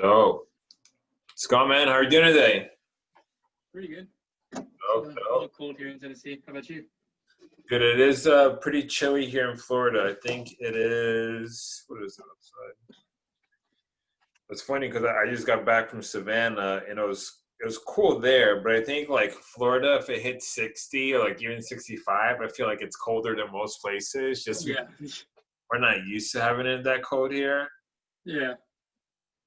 So, Scott, man, how are you doing today? Pretty good. Oh, Uh, a little cold here in Tennessee. How about you? Good. It is uh, pretty chilly here in Florida. I think it is. What is it outside? It's funny because I I just got back from Savannah and it was it was cool there, but I think like Florida, if it hits sixty or like even sixty-five, I feel like it's colder than most places. Just Yeah, we're not used to having it that cold here, yeah.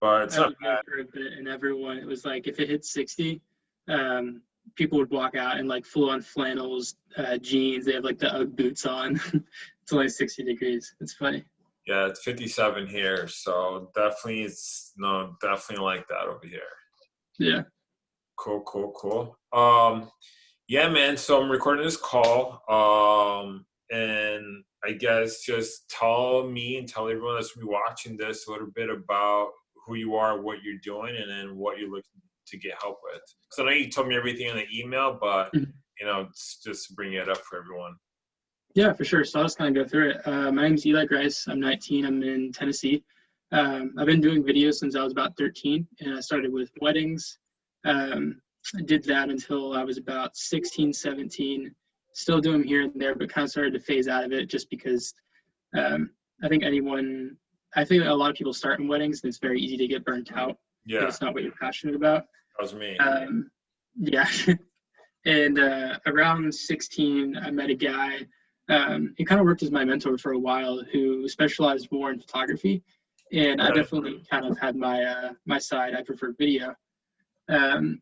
But it's not bad. for a bit, and everyone it was like if it hit sixty, um, people would walk out in like full-on flannels, uh, jeans. They have like the UGG boots on. it's only sixty degrees. It's funny. Yeah, it's fifty-seven here, so definitely it's no, definitely like that over here. Yeah. Cool, cool, cool. Um, yeah, man. So I'm recording this call. Um, and I guess just tell me and tell everyone that's watching this a little bit about who you are, what you're doing, and then what you're looking to get help with. So I know you told me everything in the email, but Mhm. you know, just bring it up for everyone. Yeah, for sure. So I'll just kind of go through it. Uh, my name's Eli Grice. I'm 19. I'm in Tennessee. Um, I've been doing videos since I was about 13, and I started with weddings. Um, I did that until I was about 16, 17. Still do them here and there, but kind of started to phase out of it just because um, I think anyone, I think a lot of people start in weddings, and it's very easy to get burnt out Yeah, it's not what you're passionate about. that was me. Um, yeah. and uh, around 16, I met a guy. Um, he kind of worked as my mentor for a while, who specialized more in photography. And I definitely kind of had my uh, my side. I prefer video. Um,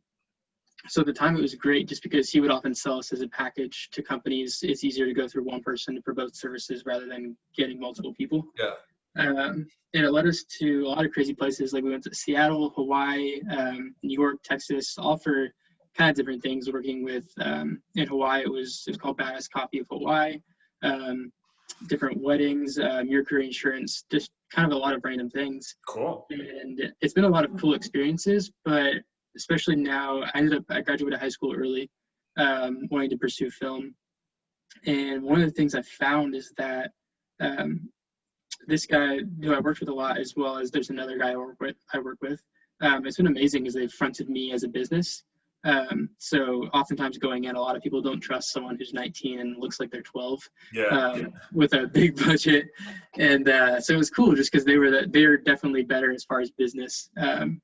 so at the time it was great just because he would often sell us as a package to companies. It's easier to go through one person for both services rather than getting multiple people. Yeah. Um, and it led us to a lot of crazy places. Like we went to Seattle, Hawaii, um, New York, Texas, all for kind of different things. Working with um, in Hawaii, it was it was called Badass Coffee of Hawaii. Um, different weddings, uh, Mercury Insurance, just kind of a lot of random things. Cool. And it's been a lot of cool experiences. But especially now, I ended up I graduated high school early, um, wanting to pursue film. And one of the things I found is that um, this guy who I worked with a lot, as well as there's another guy I work with. I work with. Um, it's been amazing as they've fronted me as a business. Um, so oftentimes going in, a lot of people don't trust someone who's 19 and looks like they're 12 Yeah. um, with a big budget, and uh, so it was cool just because they were the, they're definitely better as far as business. Um,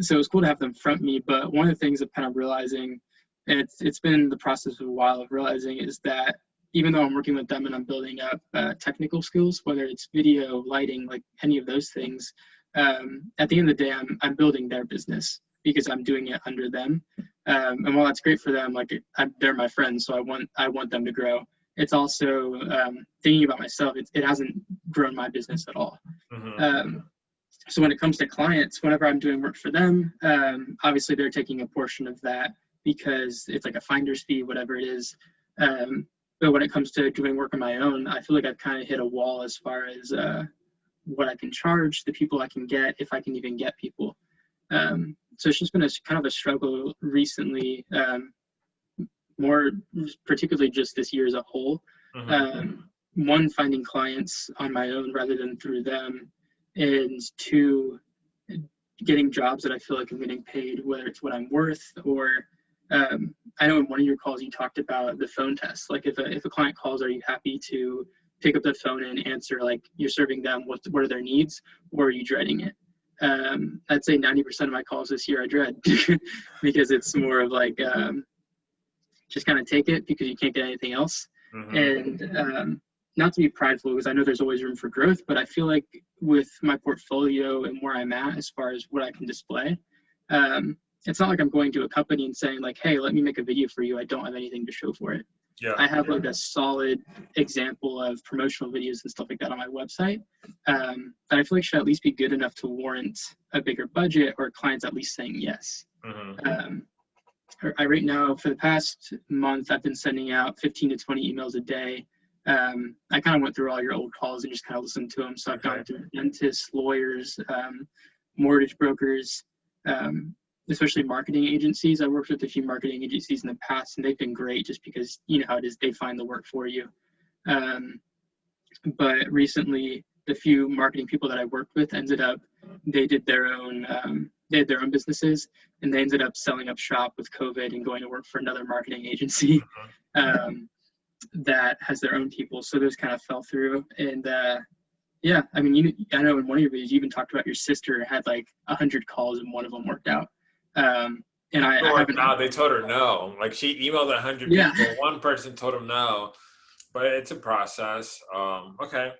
so it was cool to have them front me. But one of the things I'm kind of realizing, and it's it's been the process of a while of realizing, is that even though I'm working with them and I'm building up uh, technical skills, whether it's video, lighting, like any of those things, um, at the end of the day, I'm, I'm building their business because I'm doing it under them. Um, and while that's great for them, like I'm, they're my friends, so I want I want them to grow. It's also um, thinking about myself. It, it hasn't grown my business at all. Mhm. Um, so when it comes to clients, whenever I'm doing work for them, um, obviously they're taking a portion of that because it's like a finder's fee, whatever it is. Um, but when it comes to doing work on my own, I feel like I've kind of hit a wall as far as uh, what I can charge, the people I can get, if I can even get people. Um, so it's just been a kind of a struggle recently, um, more particularly just this year as a whole Mhm. um, one finding clients on my own rather than through them and two getting jobs that i feel like i'm getting paid whether it's what i'm worth or um, i know in one of your calls you talked about the phone test. Like if a, if a client calls are you happy to pick up the phone and answer like you're serving them what, what are their needs or are you dreading it? Um, i'd say 90% of my calls this year i dread because it's more of like um, just kind of take it because you can't get anything else. Mhm. and um, not to be prideful because I know there's always room for growth, but I feel like with my portfolio and where I'm at as far as what I can display, um, it's not like I'm going to a company and saying like, "Hey, let me make a video for you." I don't have anything to show for it. Yeah. I have like a solid example of promotional videos and stuff like that on my website um, that I feel like should at least be good enough to warrant a bigger budget or clients at least saying yes. Mhm. Um, I right now for the past month I've been sending out 15 to 20 emails a day. Um, I kind of went through all your old calls and just kind of listened to them. So I've gone through dentists, lawyers, um, mortgage brokers, um, especially marketing agencies. I worked with a few marketing agencies in the past, and they've been great just because you know how it is. They find the work for you. Um, but recently, the few marketing people that I worked with ended up they did their own um, they had their own businesses and they ended up selling up shop with COVID and going to work for another marketing agency um, that has their own people. So those kind of fell through. And uh, yeah, I mean, you, I know in one of your videos you even talked about your sister had like a hundred calls and one of them worked out. Um, and I, I haven't. No, they told her no. Like she emailed a hundred yeah. people. One person told them no, but it's a process. Um, okay.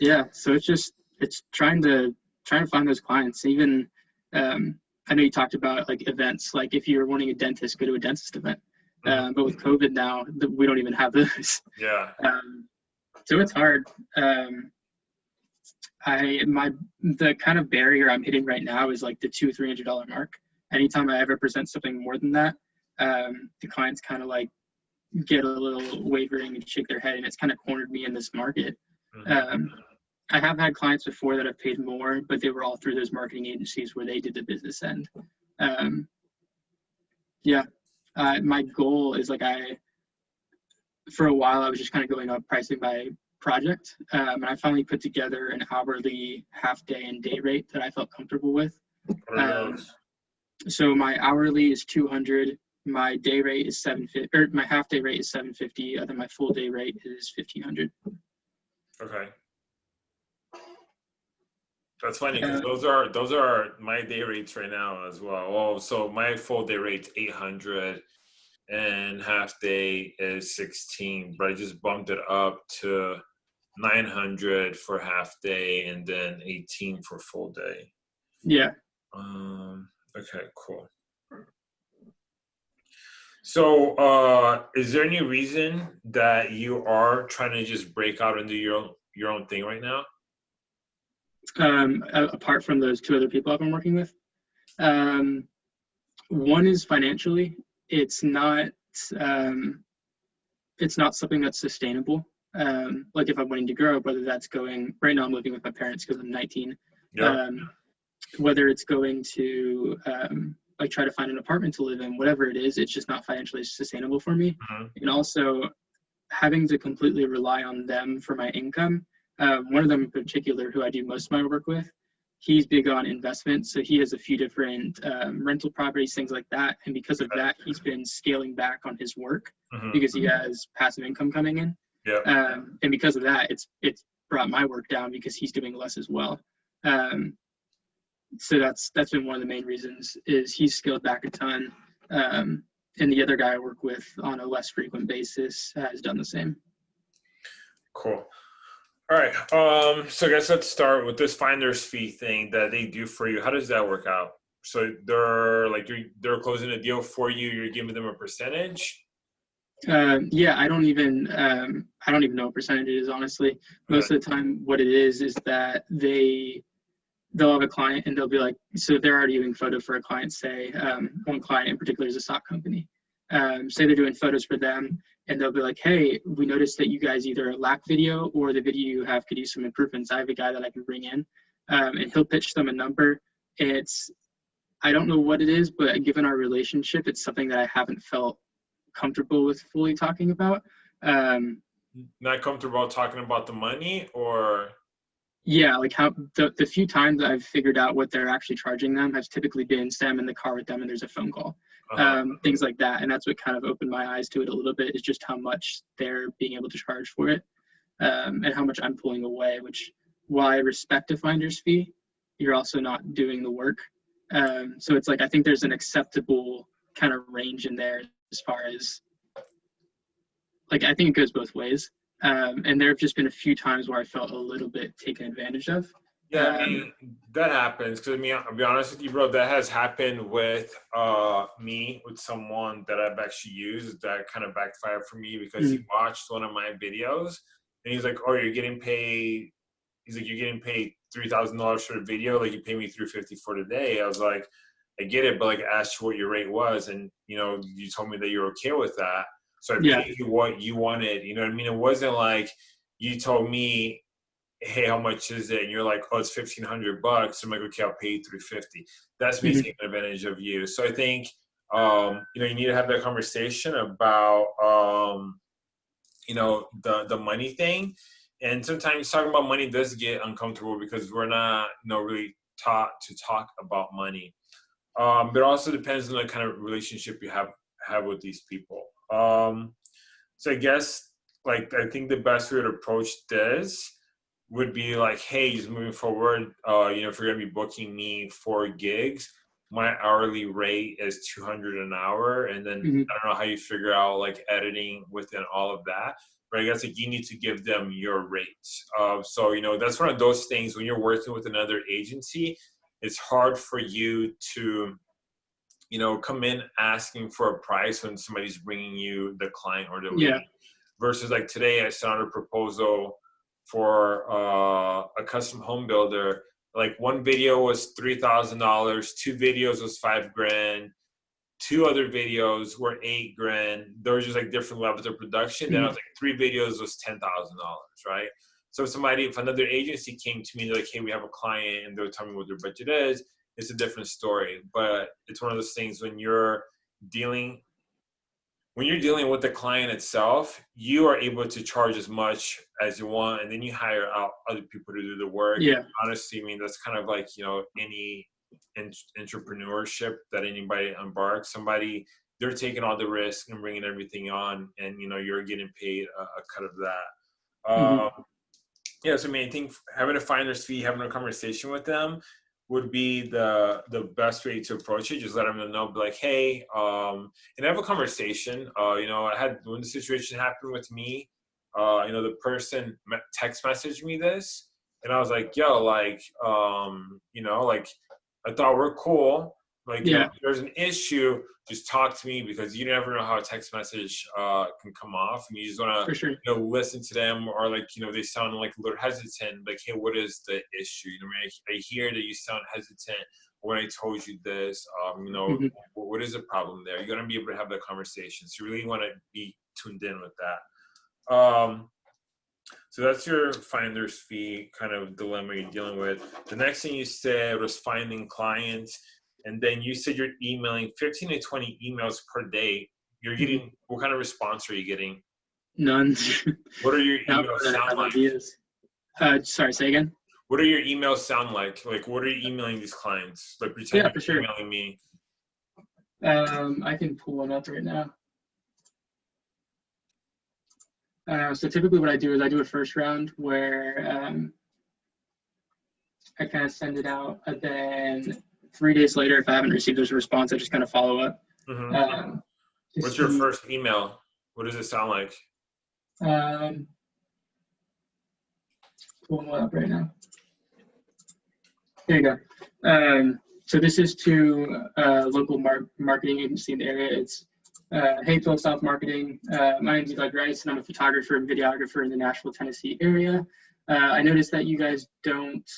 Yeah, so it's just it's trying to trying to find those clients. Even um, I know you talked about like events. Like if you're wanting a dentist, go to a dentist event. Mm-hmm. Uh, but with COVID now, we don't even have those. Yeah. Um, so it's hard. Um, I my the kind of barrier I'm hitting right now is like the two three hundred dollar mark. Anytime I ever present something more than that, um, the clients kind of like get a little wavering and shake their head, and it's kind of cornered me in this market. Mm-hmm. Um, I have had clients before that have paid more, but they were all through those marketing agencies where they did the business end. Um, yeah, uh, my goal is like I, for a while, I was just kind of going up pricing by project, um, and I finally put together an hourly, half day, and day rate that I felt comfortable with. Um, so my hourly is 200, my day rate is 750, or my half day rate is 750, and then my full day rate is 1500. Okay. That's funny because those are those are my day rates right now as well. Oh, so my full day rate's eight hundred, and half day is sixteen. But I just bumped it up to nine hundred for half day, and then eighteen for full day. Yeah. Um. Okay. Cool. So, uh, is there any reason that you are trying to just break out and do your own your own thing right now? um, apart from those two other people I've been working with. Um, one is financially, it's not um, it's not something that's sustainable. Um, like if I'm wanting to grow, whether that's going right now, I'm living with my parents because I'm 19. Yeah. Um, whether it's going to um, like try to find an apartment to live in, whatever it is, it's just not financially sustainable for me. Mm-hmm. And also having to completely rely on them for my income um, one of them in particular, who I do most of my work with, he's big on investment. So he has a few different um, rental properties, things like that. And because of that, he's been scaling back on his work mm-hmm. because he has passive income coming in. Yeah. Um, and because of that, it's it's brought my work down because he's doing less as well. Um, so that's that's been one of the main reasons is he's scaled back a ton. Um, and the other guy I work with on a less frequent basis has done the same. Cool. All right. Um, so I guess let's start with this finder's fee thing that they do for you. How does that work out? So they're like you're they're closing a deal for you. You're giving them a percentage. Uh, yeah, I don't even um, I don't even know what percentage it is honestly. Most of the time, what it is is that they they'll have a client and they'll be like, so they're already doing photo for a client. Say um, one client in particular is a stock company. Um, say they're doing photos for them, and they'll be like, hey, we noticed that you guys either lack video or the video you have could use some improvements. I have a guy that I can bring in, um, and he'll pitch them a number. It's, I don't know what it is, but given our relationship, it's something that I haven't felt comfortable with fully talking about. Um, Not comfortable talking about the money or? Yeah, like how the, the few times I've figured out what they're actually charging them has typically been Sam in the car with them and there's a phone call uh-huh. um, things like that. And that's what kind of opened my eyes to it a little bit is just how much they're being able to charge for it um, and how much I'm pulling away, which while I respect a finder's fee, you're also not doing the work. Um, so it's like, I think there's an acceptable kind of range in there as far as like, I think it goes both ways. Um, and there have just been a few times where I felt a little bit taken advantage of. Yeah, I mean, that happens. Because I mean, I'll be honest with you, bro. That has happened with uh me with someone that I've actually used that kind of backfired for me because mm-hmm. he mm. watched one of my videos and he's like, "Oh, you're getting paid." He's like, "You're getting paid three thousand dollars for the video. Like you pay me three fifty for the day." I was like, "I get it, but like, I asked you what your rate was, and you know, you told me that you're okay with that, so I yeah. paid you what you wanted. You know what I mean? It wasn't like." You told me hey, how much is it? And you're like, oh, it's fifteen hundred bucks. I'm like, okay, I'll pay you three fifty. That's me mm-hmm. taking advantage of you. So I think um, you know you need to have that conversation about um, you know the the money thing. and sometimes talking about money does get uncomfortable because we're not you know really taught to talk about money um, but it also depends on the kind of relationship you have have with these people. Um, so i guess like i think the best way to approach this would be like hey just moving forward uh, you know if you're to be booking me for gigs my hourly rate is 200 an hour. And then mm-hmm. i don't know how you figure out like editing within all of that but i guess like you need to give them your rates. Uh, so you know that's one of those things when you're working with another agency it's hard for you to you know come in asking for a price when somebody's bringing you the client or the lead. yeah. versus like today i sent out a proposal for uh, a custom home builder like one video was three thousand dollars, two videos was five grand, two other videos were eight grand. There was just like different levels of production. Mm-hmm. Then I was like three videos was ten thousand dollars, right? So if somebody, if another agency came to me, they're like, hey, we have a client, and they're telling me what their budget is. It's a different story, but it's one of those things when you're dealing when you're dealing with the client itself, you are able to charge as much as you want, and then you hire out other people to do the work. Yeah. Honestly, I mean that's kind of like you know any entrepreneurship that anybody embarks. Somebody they're taking all the risk and bringing everything on, and you know you're getting paid a, a cut of that. Mm-hmm. Um, yeah, so I mean, I think having a finder's fee, having a conversation with them, would be the the best way to approach it. Just let them know, be like, hey, um, and have a conversation. Uh, you know, I had when the situation happened with me, uh, you know, the person text messaged me this, and I was like, yo, like, um, you know, like, I thought we're cool. Like, yeah. if there's an issue, just talk to me because you never know how a text message uh, can come off, and you just want to sure. you know listen to them, or like you know they sound like a little hesitant. Like, hey, what is the issue? You know, I, I hear that you sound hesitant when I told you this. Um, you know, mm-hmm. what is the problem there? You're gonna be able to have that conversation. So you really want to be tuned in with that. Um, so that's your finder's fee kind of dilemma you're dealing with. The next thing you said was finding clients and then you said you're emailing 15 to 20 emails per day. You're mm-hmm. getting what kind of response are you getting? None. What are your emails sound like? ideas. Uh, sorry say again? What are your emails sound like? Like what are you emailing these clients? Like pretend yeah, for sure. emailing me. Um i can pull one up right now. Uh, so typically what i do is i do a first round where um, i kind of send it out and then three days later, if I haven't received a response, I just kind of follow up. Mm-hmm. Um, What's your first email? What does it sound like? Um, pulling one up right now. There you go. Um, so this is to a local mar- marketing agency in the area. It's uh, Hayesville South Marketing. Uh, my name is Doug Rice, and I'm a photographer and videographer in the Nashville, Tennessee area. Uh, I noticed that you guys don't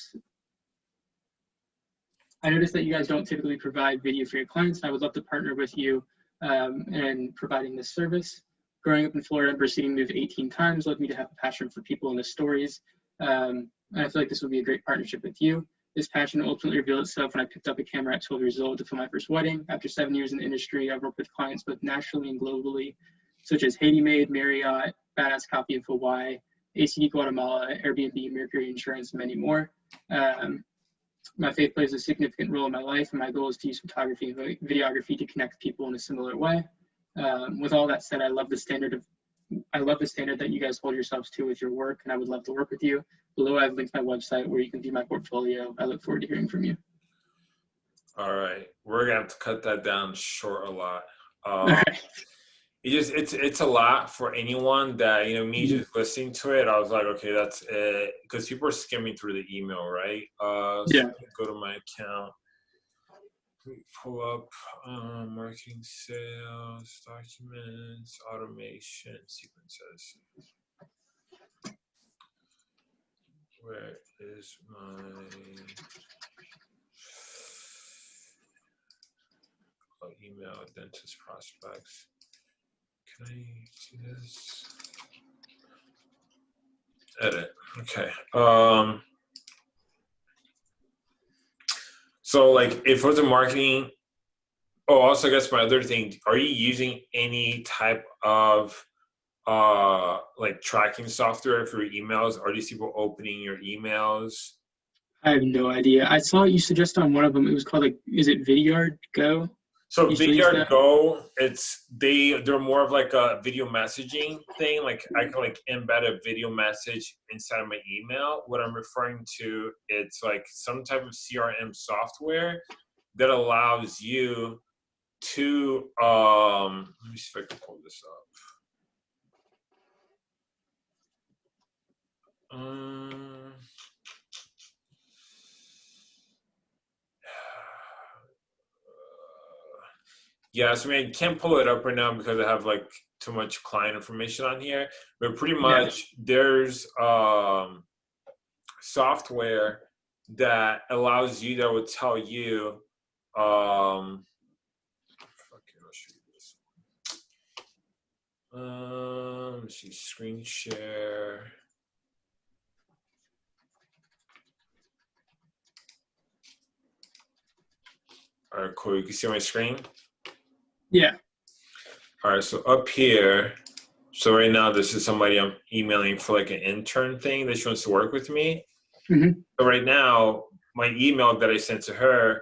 I noticed that you guys don't typically provide video for your clients. And I would love to partner with you um, in providing this service. Growing up in Florida and proceeding to move 18 times led me to have a passion for people and the stories. Um, and I feel like this would be a great partnership with you. This passion ultimately revealed itself when I picked up a camera at 12 years old to film my first wedding. After seven years in the industry, I've worked with clients both nationally and globally, such as Haiti Made, Marriott, Badass Coffee in Hawaii, ACD Guatemala, Airbnb, Mercury Insurance, many more. Um, my faith plays a significant role in my life, and my goal is to use photography and videography to connect people in a similar way. Um, with all that said, I love the standard of I love the standard that you guys hold yourselves to with your work, and I would love to work with you. Below, I've linked my website where you can view my portfolio. I look forward to hearing from you. All right, we're gonna have to cut that down short a lot. Um, it just it's it's a lot for anyone that you know me mm-hmm. just listening to it i was like okay that's it because people are skimming through the email right? Uh so yeah. go to my account. Pull up um, marketing sales documents automation sequences. Where is my oh, email dentist prospects can I see this? Edit. Okay. Um, so like if it was a marketing, oh, also I guess my other thing, are you using any type of uh like tracking software for emails? Are these people opening your emails? I have no idea. I saw you suggest on one of them. It was called like, is it Vidyard Go? So You still use Vidyard? Go, it's they they're more of like a video messaging thing. Like I can like embed a video message inside of my email. What I'm referring to, it's like some type of CRM software that allows you to um let me see if I can pull this up. Um Yeah, so I mean, I can't pull it up right now because I have like too much client information on here. But pretty much, there's um, software that allows you that will tell you. Um, okay, I'll show you this. Um, let's see, screen share. All right, cool. You can see my screen. Yeah. All right, so up here, so right now this is somebody I'm emailing for like an intern thing that she wants to work with me. Mhm. So right now, my email that I sent to her,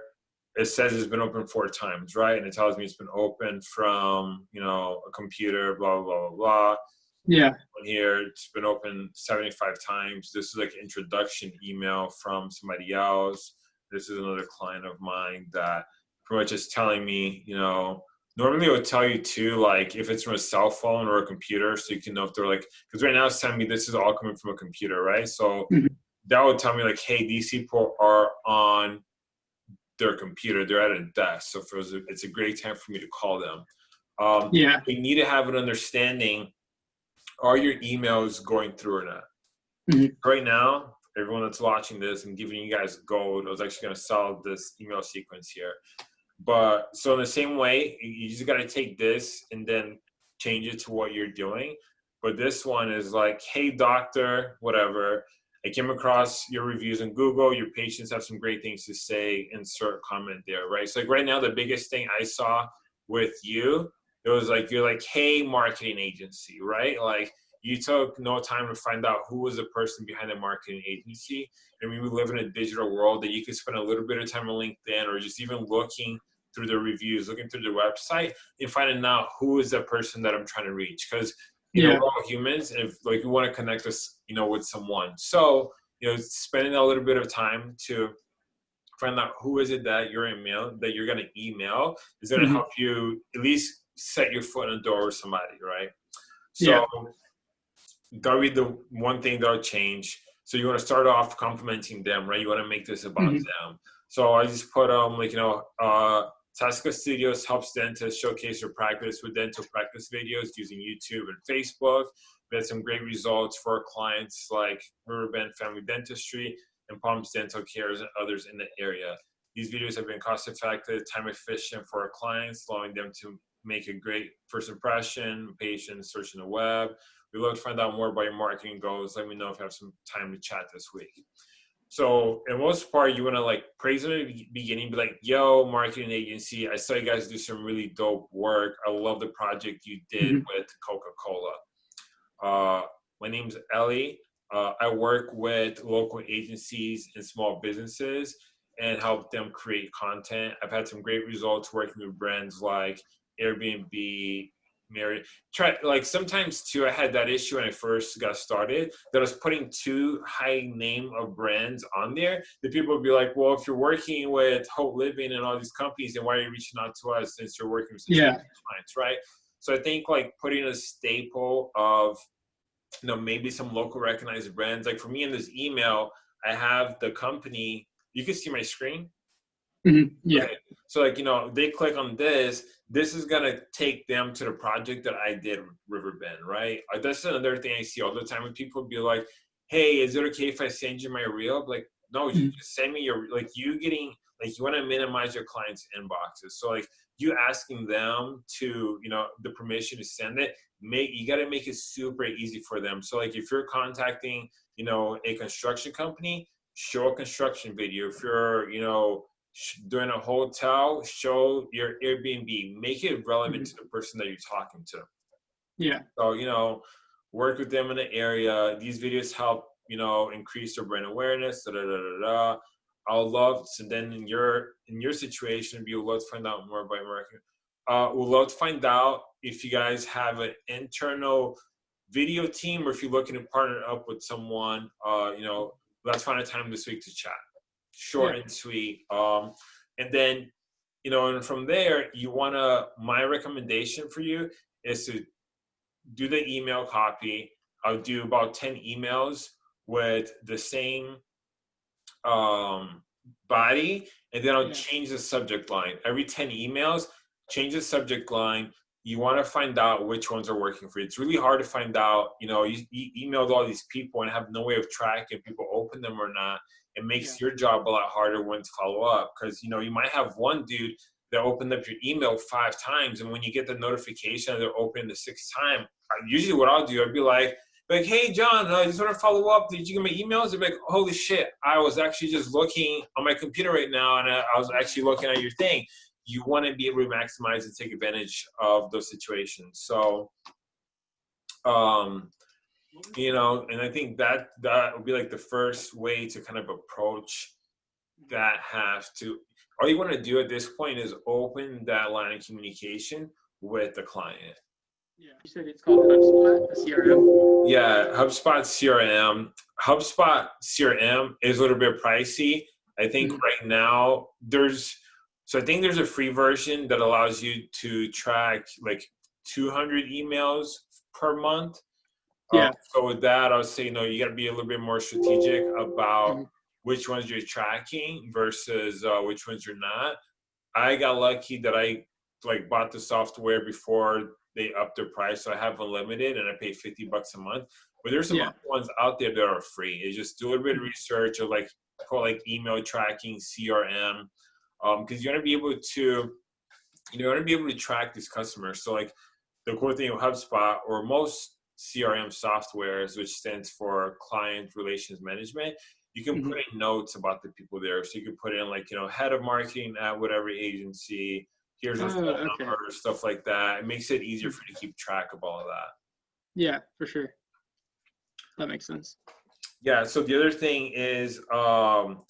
it says it's been open four times, right? And it tells me it's been open from, you know, a computer, blah, blah, blah, blah, blah. Yeah. On here, it's been open 75 times. This is like an introduction email from somebody else. This is another client of mine that pretty much is telling me, you know, normally it would tell you too, like if it's from a cell phone or a computer, so you can know if they're like, because right now it's telling me this is all coming from a computer, right? So Mhm. that would tell me like, hey, these people are on their computer, they're at a desk. So for it's a great time for me to call them. Um, Yeah. we need to have an understanding are your emails going through or not Mhm. right now everyone that's watching this and giving you guys gold i was actually going to sell this email sequence here but so in the same way you just got to take this and then change it to what you're doing. But this one is like hey doctor whatever. I came across your reviews on google. Your patients have some great things to say. Insert comment there right? So like right now the biggest thing i saw with you it was like you're like hey marketing agency right? Like you took no time to find out who was the person behind the marketing agency. I mean we live in a digital world that you could spend a little bit of time on linkedin or just even looking through the reviews looking through the website and finding out who is the person that i'm trying to reach because you Yeah. know we're all humans and if like we want to connect us you know with someone so you know spending a little bit of time to find out who is it that you're email that you're going to email is going to Mhm. help you at least set your foot in the door with somebody right so Yeah. that'll be the one thing that'll change so you want to start off complimenting them right you want to make this about Mhm. them so i just put um like you know uh Tasca Studios helps dentists showcase their practice with dental practice videos using YouTube and Facebook. We had some great results for our clients like Riverbend Family Dentistry and Palms Dental Cares and others in the area. These videos have been cost effective, time efficient for our clients, allowing them to make a great first impression, patients searching the web. We'd love to find out more about your marketing goals. Let me know if you have some time to chat this week. So, in most part, you want to like praise them at the beginning, be like, yo, marketing agency, I saw you guys do some really dope work. I love the project you did Mhm. with Coca Cola. Uh, my name's Ellie. Uh, I work with local agencies and small businesses and help them create content. I've had some great results working with brands like Airbnb, Marriott. Try like sometimes too. I had that issue when I first got started that I was putting too high name of brands on there. the people would be like, "Well, if you're working with Hope Living and all these companies, then why are you reaching out to us since you're working with Yeah. clients, right?" So I think like putting a staple of you know maybe some local recognized brands like for me in this email i have the company you can see my screen Mhm. Yeah. Okay. so like you know they click on this this is gonna take them to the project that i did riverbend right Uh, that's another thing i see all the time when people be like hey is it okay if i send you my reel like no you Mhm. just send me your like you getting like you want to minimize your clients inboxes so like you asking them to you know the permission to send it make you got to make it super easy for them so like if you're contacting you know a construction company show a construction video if you're you know doing a hotel show your airbnb make it relevant to the person that you're talking to Yeah. So, you know, work with them in the area. These videos help, you know, increase their brand awareness. Da, da, da, da, da. I'll love so then in your in your situation, we would love to find out more about marketing. Uh, we'd love to find out if you guys have an internal video team or if you're looking to partner up with someone. Uh, you know, let's find a time this week to chat. Short yeah. and sweet. Um, and then, you know, and from there, you want to. My recommendation for you is to do the email copy. I'll do about ten emails with the same um, body, and then I'll yeah. change the subject line. Every 10 emails, change the subject line. You want to find out which ones are working for you. It's really hard to find out, you know, you, you emailed all these people and have no way of tracking if people open them or not. It makes yeah. your job a lot harder when to follow up because, you know, you might have one dude that opened up your email five times. And when you get the notification they're open the sixth time, usually what I'll do, I'd be like, like, hey, John, I just want to follow up. Did you get my emails? They're like, holy shit, I was actually just looking on my computer right now and I, I was actually looking at your thing. You want to be able to maximize and take advantage of those situations. So, um, you know, and I think that that would be like the first way to kind of approach that have to, all you want to do at this point is open that line of communication with the client. Yeah, you said it's called HubSpot, CRM. Yeah, HubSpot CRM. HubSpot CRM is a little bit pricey. I think mm-hmm. right now there's so I think there's a free version that allows you to track like 200 emails per month. Yeah. Um, so with that, I would say you know you got to be a little bit more strategic about mm-hmm. which ones you're tracking versus uh, which ones you're not. I got lucky that I like bought the software before they upped their price. So I have unlimited and I pay 50 bucks a month. But there's some yeah. ones out there that are free. It's just do a little bit of research or like call like email tracking, CRM, because um, you want to be able to, you know you want to be able to track these customers. So like the cool thing with HubSpot or most CRM softwares, which stands for Client Relations Management, you can mm-hmm. put in notes about the people there. So you can put in like you know head of marketing at whatever agency, here's a oh, phone okay. number, stuff like that. It makes it easier for you to keep track of all of that. Yeah, for sure. That makes sense. Yeah. So the other thing is, um,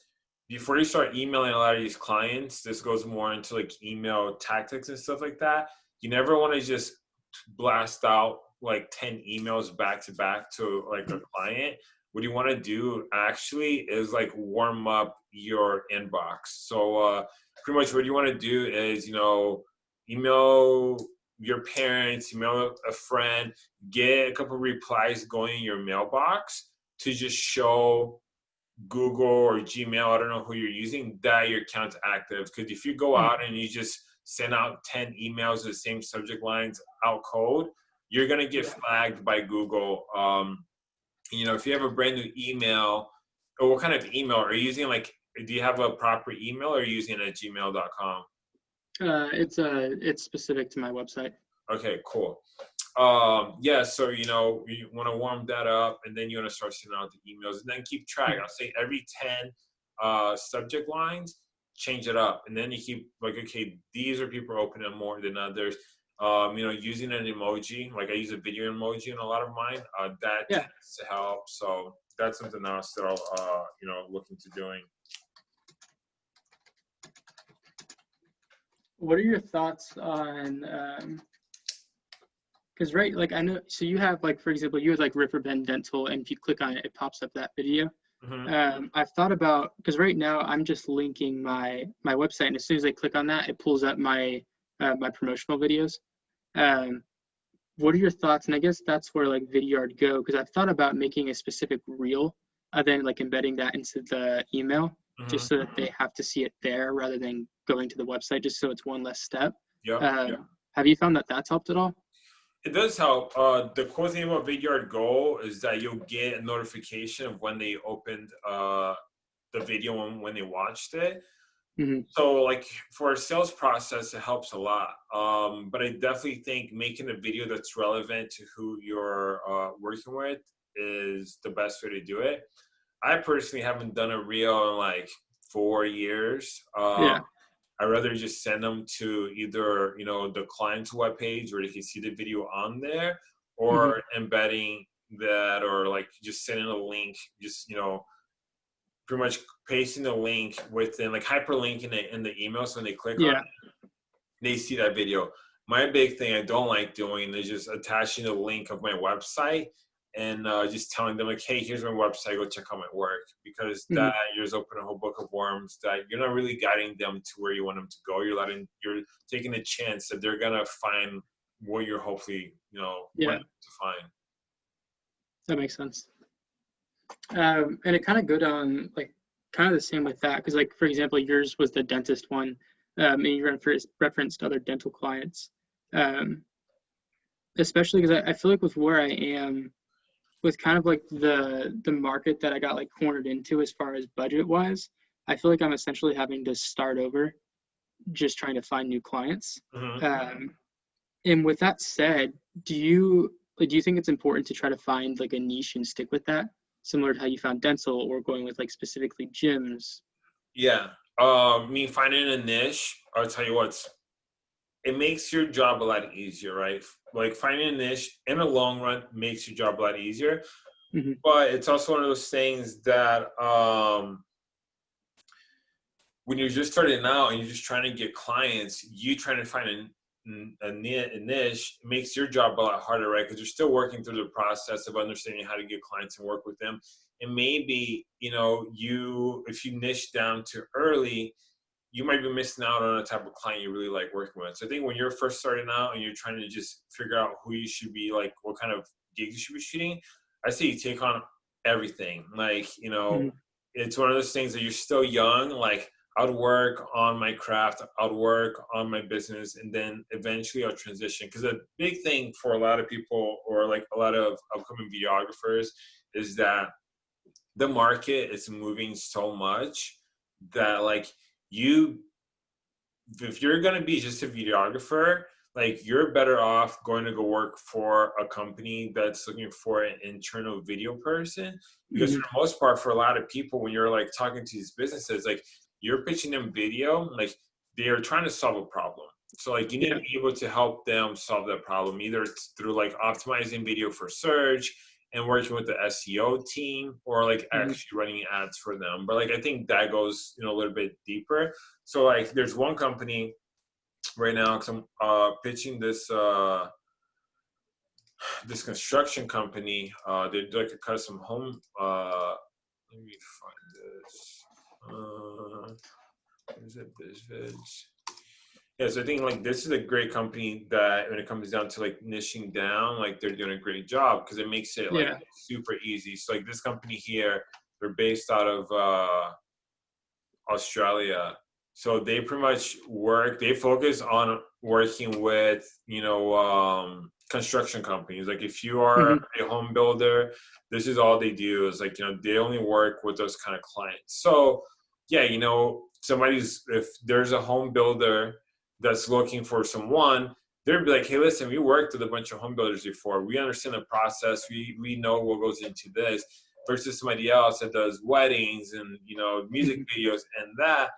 before you start emailing a lot of these clients, this goes more into like email tactics and stuff like that. You never want to just blast out like 10 emails back to back to like a client. What you want to do actually is like warm up your inbox. So uh, pretty much what you want to do is, you know, email your parents, email a friend, get a couple replies going in your mailbox to just show Google or Gmail, I don't know who you're using, that your account's active. Because if you go hmm. out and you just send out 10 emails with the same subject lines out code, you're gonna get flagged by Google. Um, you know, if you have a brand new email, or what kind of email are you using? Like do you have a proper email or are you using it at gmail.com? Uh, it's uh, it's specific to my website. Okay, cool. Um, yeah, so you know you want to warm that up, and then you want to start sending out the emails, and then keep track. I'll say every ten uh, subject lines, change it up, and then you keep like, okay, these are people opening more than others. Um, you know, using an emoji, like I use a video emoji in a lot of mine, uh, that yeah. to help. So that's something else that I'll, uh, you know, look into doing. what are your thoughts on because um, right like i know so you have like for example you have like riverbend dental and if you click on it it pops up that video mm-hmm. um, i've thought about because right now i'm just linking my my website and as soon as i click on that it pulls up my uh, my promotional videos um, what are your thoughts and i guess that's where like vidyard go because i've thought about making a specific reel and then like embedding that into the email mm-hmm. just so that they have to see it there rather than going to the website just so it's one less step. Yeah. Uh, yeah. Have you found that that's helped at all? It does help. Uh, the cool thing about Vidyard Go is that you'll get a notification of when they opened uh, the video and when they watched it. Mm-hmm. So, like for a sales process, it helps a lot. Um, but I definitely think making a video that's relevant to who you're uh, working with is the best way to do it. I personally haven't done a reel in like four years. Um, yeah. I'd rather just send them to either you know the client's webpage where they can see the video on there, or mm-hmm. embedding that or like just sending a link just you know pretty much pasting the link within like hyperlinking it in the email so when they click Yeah. on it they see that video my big thing i don't like doing is just attaching the link of my website and uh, just telling them like hey here's my website go check out my work because Mhm. that you're just opening a whole book of worms that you're not really guiding them to where you want them to go you're letting you're taking a chance that they're gonna find what you're hopefully you know Yeah. to find That makes sense. Um, and it kind of go down like kind of the same with that because like for example yours was the dentist one um, and you referenced referenced other dental clients um, especially because I, I feel like with where I am with kind of like the the market that I got like cornered into as far as budget wise I feel like I'm essentially having to start over just trying to find new clients Mhm. um, and with that said, do you like do you think it's important to try to find like a niche and stick with that, similar to how you found dental or going with like specifically gyms? Yeah. Uh, me finding a niche, I'll tell you what, it makes your job a lot easier, right? Like finding a niche in the long run makes your job a lot easier. Mhm. But it's also one of those things that um, when you're just starting out and you're just trying to get clients, you trying to find a, a, a niche makes your job a lot harder, right? Because you're still working through the process of understanding how to get clients and work with them and maybe you know you if you niche down too early you might be missing out on a type of client you really like working with. So i think when you're first starting out and you're trying to just figure out who you should be like what kind of gigs you should be shooting i say you take on everything. Like you know Mhm. it's one of those things that you're still young like i'd work on my craft i'd work on my business and then eventually i'll transition. Because a big thing for a lot of people or like a lot of upcoming videographers is that the market is moving so much that like you if you're going to be just a videographer like you're better off going to go work for a company that's looking for an internal video person. Because mm-hmm. for the most part for a lot of people when you're like talking to these businesses like you're pitching them video like they are trying to solve a problem. So like you need Yeah. to be able to help them solve that problem either it's through like optimizing video for search and working with the SEO team or like Mhm. actually running ads for them. But like I think that goes you know a little bit deeper. So like there's one company right now because I'm uh, pitching this uh, this construction company. Uh, they do like a custom home. Uh, let me find this. Uh, is it BizVids? Yeah, so I think like this is a great company that when it comes down to like niching down, like they're doing a great job because it makes it like Yeah. super easy. So like this company here, they're based out of uh, Australia. So they pretty much work. They focus on working with you know um, construction companies. Like if you are a home builder, this is all they do. Is like you know they only work with those kind of clients. So yeah, you know somebody's if there's a home builder that's looking for someone, they'd be like, hey, listen, we worked with a bunch of home builders before. We understand the process. We we know what goes into this. Versus somebody else that does weddings and you know music videos and that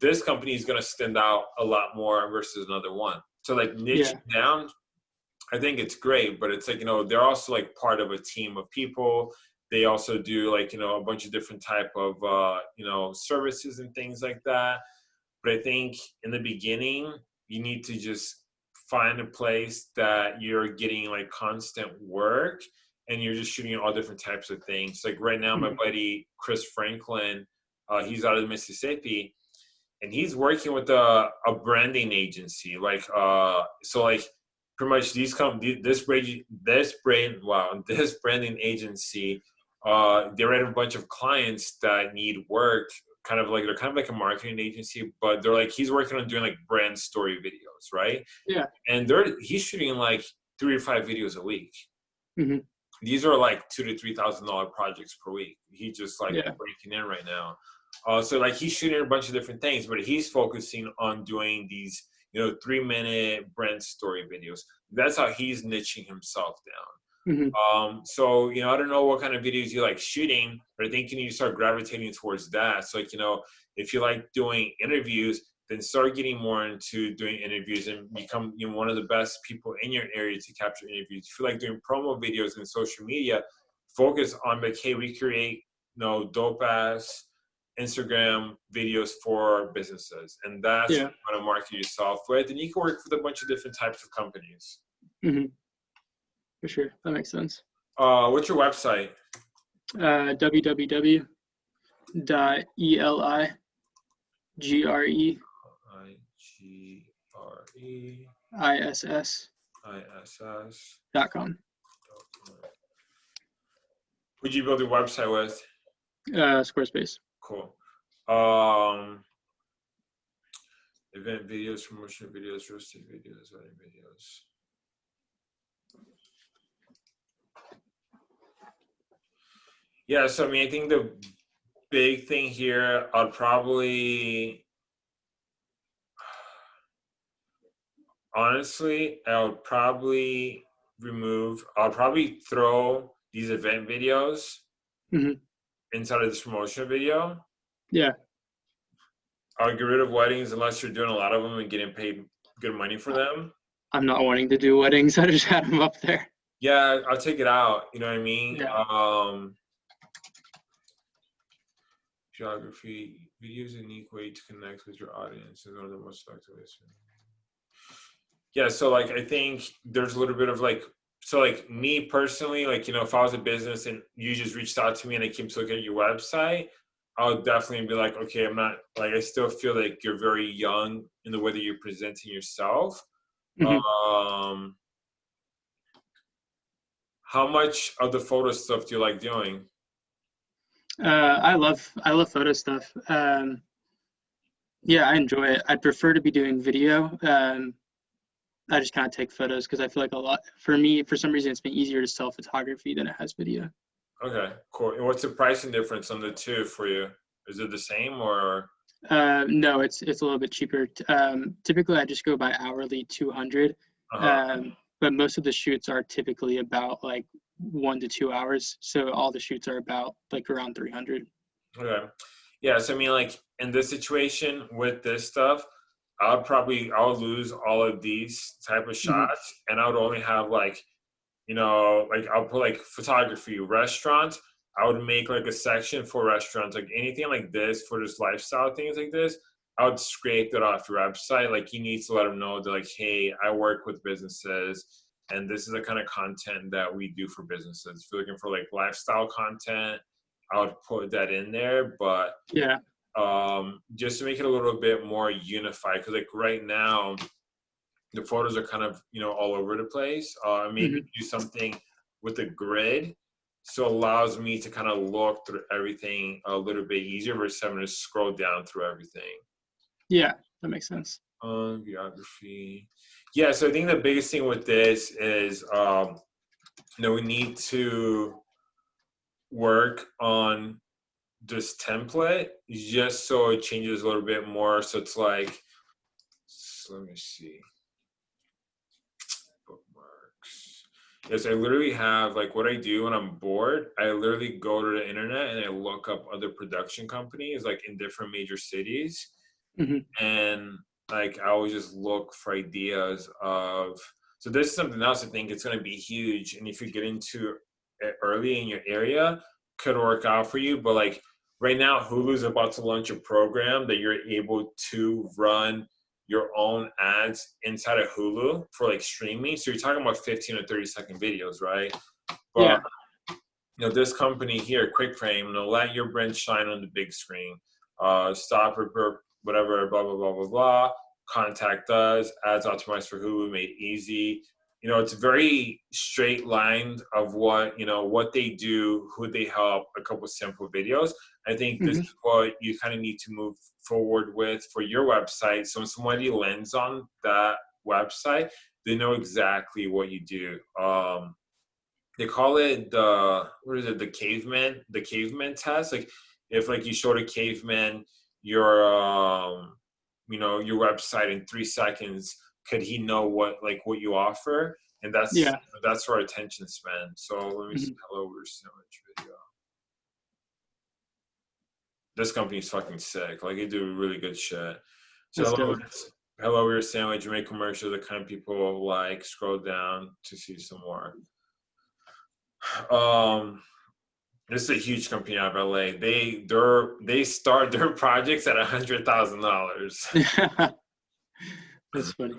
this company is going to stand out a lot more versus another one. So like niche down, I think it's great, but it's like you know they're also like part of a team of people. They also do like you know a bunch of different type of uh, you know services and things like that. But I think in the beginning you need to just find a place that you're getting like constant work and you're just shooting all different types of things. Like right now, my Mhm. buddy Chris Franklin, uh, he's out of Mississippi and he's working with a, a branding agency like uh so like pretty much these come this brand this brand wow this branding agency uh they have a bunch of clients that need work kind of like they're kind of like a marketing agency but they're like he's working on doing like brand story videos right Yeah. and they're he's shooting like three or five videos a week Mhm. these are like two to three thousand dollar projects per week He's just like Yeah. breaking in right now uh, so like he's shooting a bunch of different things, but he's focusing on doing these, you know, three minute brand story videos. That's how he's niching himself down. Mhm. Um, so you know, I don't know what kind of videos you like shooting, but I think you need to start gravitating towards that. So like, you know, if you like doing interviews, then start getting more into doing interviews and become you know, one of the best people in your area to capture interviews. If you like doing promo videos and social media, focus on like, hey, we create you know dope ass Instagram videos for businesses, and that's yeah. what you want to market yourself with. And you can work with a bunch of different types of companies. Mm-hmm. For sure, that makes sense. Uh, what's your website? Uh, www.eli G R E I G R E I S S I S S dot com. Who'd you build your website with? Uh, Squarespace. Cool. Um, event videos, promotion videos, roasting videos, wedding videos. Yeah, so I mean, I think the big thing here, I'd probably honestly, I would probably remove. I'll probably throw these event videos mm-hmm. inside of this promotion video. Yeah. I'll get rid of weddings unless you're doing a lot of them and getting paid good money for them. I'm not wanting to do weddings. I just had them up there. Yeah, I'll take it out. You know what I mean? Yeah. Um, geography, video is a unique way to connect with your audience is one of the most effective ways. Yeah, so like I think there's a little bit of like so like me personally, like you know, if I was a business and you just reached out to me and I came to look at your website, I would definitely be like, okay, I'm not like I still feel like you're very young in the way that you're presenting yourself. Mm-hmm. Um, how much of the photo stuff do you like doing? Uh, I love I love photo stuff. Um, yeah, I enjoy it. I'd prefer to be doing video. Um, I just kind of take photos because I feel like a lot for me for some reason it's been easier to sell photography than it has video. Okay, cool. And what's the pricing difference on the two for you? Is it the same or? Uh, no, it's it's a little bit cheaper. Um, typically, I just go by hourly, two hundred. Uh-huh. Um, but most of the shoots are typically about like one to two hours. So all the shoots are about like around 300. Okay. Yeah. So I mean, like in this situation with this stuff, I'll probably I'll lose all of these type of mm-hmm. shots, mm-hmm. and I would only have like, you know, like I'll put like photography, restaurants. I would make like a section for restaurants, like anything like this for just lifestyle things like this. I would scrape it off your website. Like you need to let them know that like, hey, I work with businesses and this is the kind of content that we do for businesses. If you're looking for like lifestyle content, I would put that in there. But yeah, um, just to make it a little bit more unified, because like right now, the photos are kind of you know all over the place. Uh, maybe mm-hmm. do something with a grid, so it allows me to kind of look through everything a little bit easier versus having to scroll down through everything. Yeah, that makes sense. Um, geography. Yeah, so I think the biggest thing with this is, um, you know, we need to work on this template just so it changes a little bit more. So it's like, so let me see. Bookmarks. Yes, I literally have like what I do when I'm bored. I literally go to the internet and I look up other production companies like in different major cities. Mm-hmm. And like I always just look for ideas of so this is something else I think it's going to be huge and if you get into it early in your area could work out for you but like right now Hulu's about to launch a program that you're able to run your own ads inside of Hulu for like streaming so you're talking about 15 or 30 second videos right but yeah. you know this company here QuickFrame know let your brand shine on the big screen uh stop whatever, blah, blah, blah, blah, blah. Contact us, ads optimized for Hulu, made easy. You know, it's very straight lined of what, you know, what they do, who they help, a couple simple videos. I think this mm-hmm. is what you kind of need to move forward with for your website. So when somebody lands on that website, they know exactly what you do. Um, they call it the what is it the caveman the caveman test like if like you showed a caveman your um, you know your website in three seconds could he know what like what you offer and that's yeah that's our attention span so let me mm-hmm. see hello we're sandwich video this company's fucking sick like they do really good shit That's hello, hello, we're sandwich. You make commercials. The kind of people like scroll down to see some more. Um, this is a huge company out of LA. They they're they start their projects at a hundred thousand dollars. That's funny.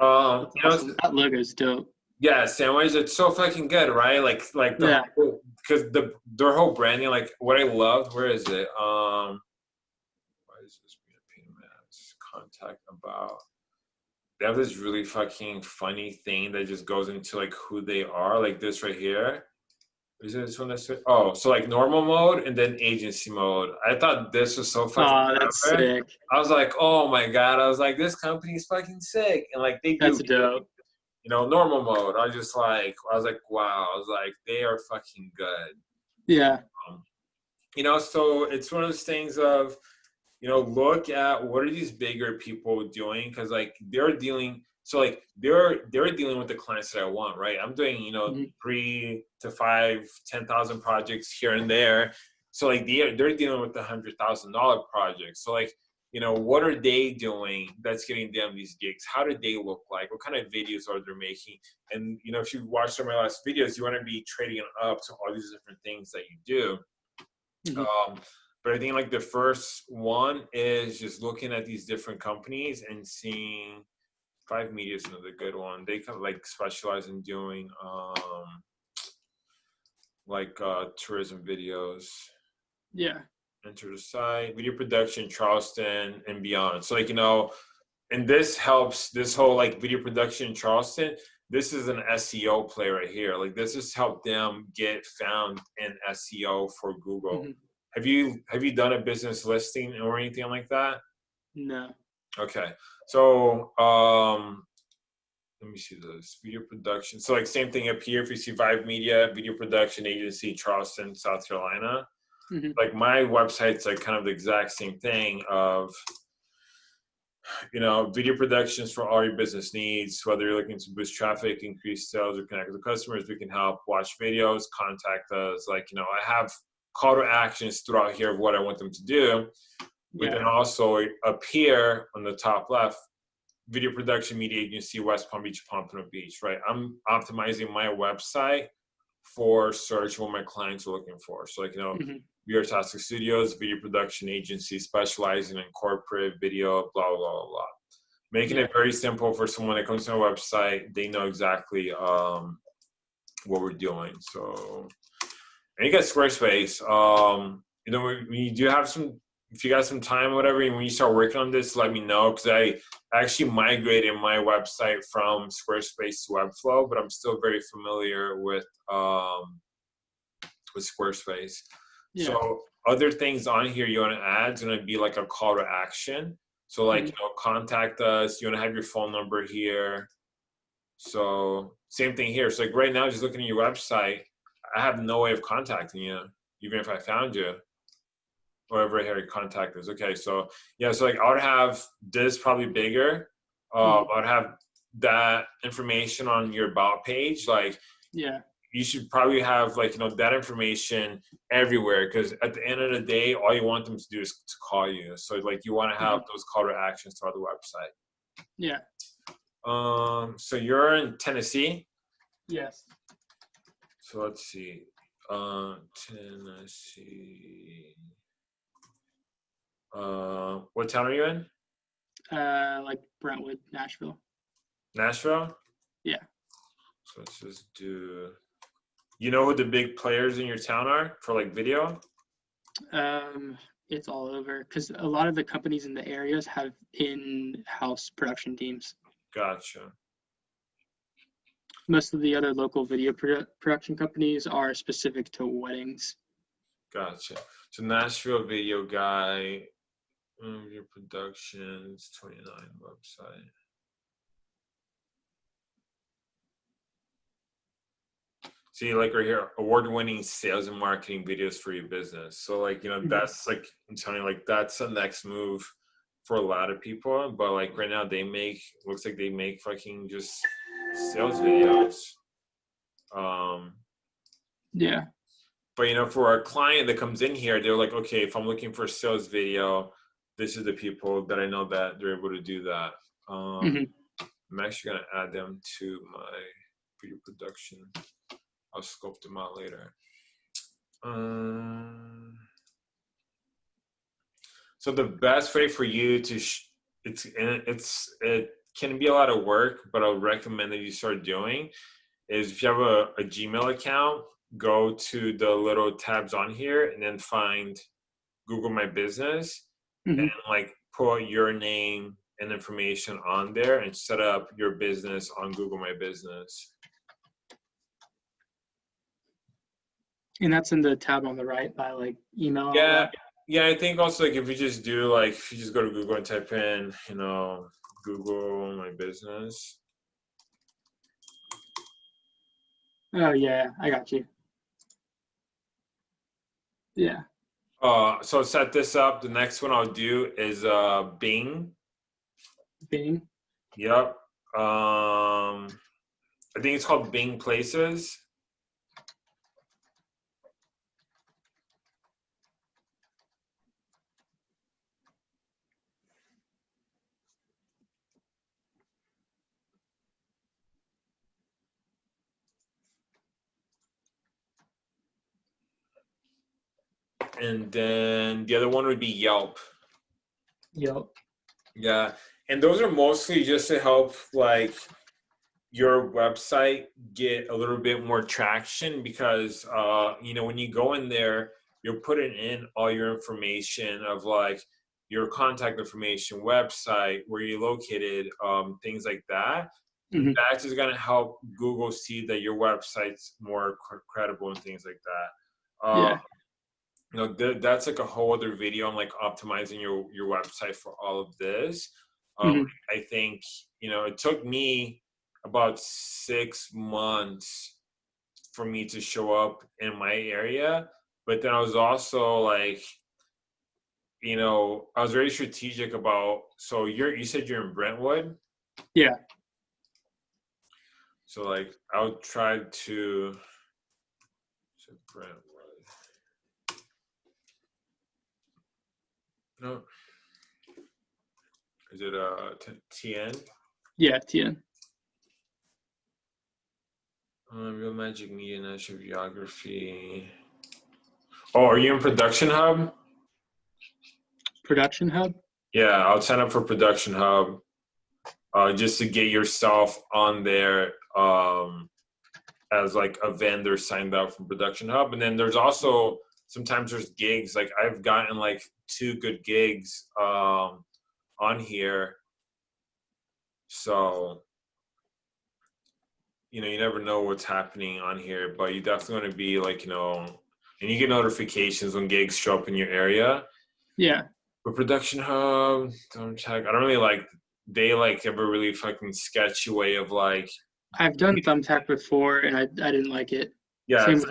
Um, you know. That logo's dope. yeah, sandwich. It's so fucking good, right? Like like the Yeah. because the their whole branding, like what I loved. Where is it? Um, why is this being a pain in ass? Contact about. They have this really fucking funny thing that just goes into like who they are, like this right here. Is it this one that's oh, so like normal mode and then agency mode. I thought this was so fucking. Oh, that's sick. I was like, oh my god! I was like, this company is fucking sick, and like they do That's dope. you know, normal mode. I was just like, I was like, wow. I was like, they are fucking good. Yeah. Um, you know, so it's one of those things of, you know, look at what are these bigger people doing because like they're dealing. So like they're they're dealing with the clients that I want, right? I'm doing you know Mhm. three to five, ten thousand projects here and there. So like they're they're dealing with the hundred thousand dollar projects. So like you know what are they doing that's getting them these gigs how do they look like what kind of videos are they making and you know if you watch some of my last videos you want to be trading up to all these different things that you do Mhm. um, but i think like the first one is just looking at these different companies and seeing five media is another good one they kind of like specialize in doing um like uh tourism videos Yeah. enter the site, video production, Charleston, and beyond. So like you know, and this helps this whole like video production in Charleston. This is an SEO play right here. Like this has helped them get found in SEO for Google. Mhm. Have you have you done a business listing or anything like that? No. Okay. So um let me see this video production. So like same thing up here. If you see Vive Media, video production agency, Charleston, South Carolina. Mhm. Like my website's like kind of the exact same thing of you know, video productions for all your business needs, whether you're looking to boost traffic, increase sales, or connect with customers, we can help. Watch videos, contact us. Like, you know, I have call to actions throughout here of what I want them to do. But Yeah. then also up here on the top left, video production media agency, West Palm Beach, Pompano Beach, right? I'm optimizing my website for search what my clients are looking for. So like, you know, Mhm. we are Tastic Studios, video production agency specializing in corporate video, blah, blah, blah, blah. Making Yeah. it very simple for someone that comes to our website, they know exactly um, what we're doing. So, and you got Squarespace. Um, you know, you do have some, if you got some time, or whatever, and when you start working on this, let me know because I actually migrated my website from Squarespace to Webflow, but I'm still very familiar with um, with Squarespace. Yeah. So other things on here you want to add is going to be like a call to action. So like Mhm. you know, contact us. You want to have your phone number here. So same thing here. So like right now, just looking at your website, I have no way of contacting you, even if I found you. Wherever here, contact us. Okay, so yeah, so like I would have this probably bigger. Uh, I'd have that information on your about page, like Yeah. you should probably have like you know that information everywhere because at the end of the day all you want them to do is to call you so like you want to have those call to actions throughout the website Yeah. um so you're in tennessee Yes. so let's see uh tennessee uh what town are you in Uh, like Brentwood, Nashville. nashville Yeah. so let's just do you know who the big players in your town are for like video Um, it's all over because a lot of the companies in the areas have in-house production teams. gotcha Most of the other local video produ- production companies are specific to weddings. Gotcha. So Nashville video guy, um, your productions, 29 website. See, like right here, award-winning sales and marketing videos for your business. So like, you know, Mhm. that's like I'm telling you, like that's the next move for a lot of people. But like right now they make looks like they make fucking just sales videos. Um Yeah. but you know, for a client that comes in here, they're like, okay, if I'm looking for a sales video, this is the people that I know that they're able to do that. Um, Mhm. I'm actually gonna add them to my video production. I'll scope them out later. Um, so the best way for you to sh- it's it's it can be a lot of work, but I would recommend that you start doing is if you have a, a Gmail account, go to the little tabs on here and then find Google My Business Mhm. and like put your name and information on there and set up your business on Google My Business. And that's in the tab on the right by like email. Yeah. Yeah, I think also like if you just do like if you just go to Google and type in, you know, Google my business. Oh yeah, I got you. Yeah. Uh so set this up. The next one I'll do is uh Bing. Bing. Yep. Um I think it's called Bing Places. And then the other one would be Yelp. Yelp. Yeah, and those are mostly just to help like your website get a little bit more traction because uh you know when you go in there you're putting in all your information of like your contact information website where you're located um things like that Mhm. that's just going to help google see that your website's more cr- credible and things like that uh, Yeah. You know th- that's like a whole other video on like optimizing your your website for all of this um, Mhm. i think you know it took me about six months for me to show up in my area but then i was also like you know i was very strategic about so you're you said you're in brentwood Yeah. so like i would try to so brentwood no is it uh T- tn Yeah. TN. Uh, Real Magic Media National Geography. Oh, are you in Production Hub? Production Hub. Yeah, I'll sign up for Production Hub uh, just to get yourself on there um, as like a vendor signed up from Production Hub. And then there's also sometimes there's gigs. Like I've gotten like two good gigs um, on here. So you know, you never know what's happening on here, but you definitely want to be like, you know, and you get notifications when gigs show up in your area. Yeah. But production hub, don't check. I don't really like. They like have a really fucking sketchy way of like, I've done Thumbtack before and I I didn't like it. yeah, it's,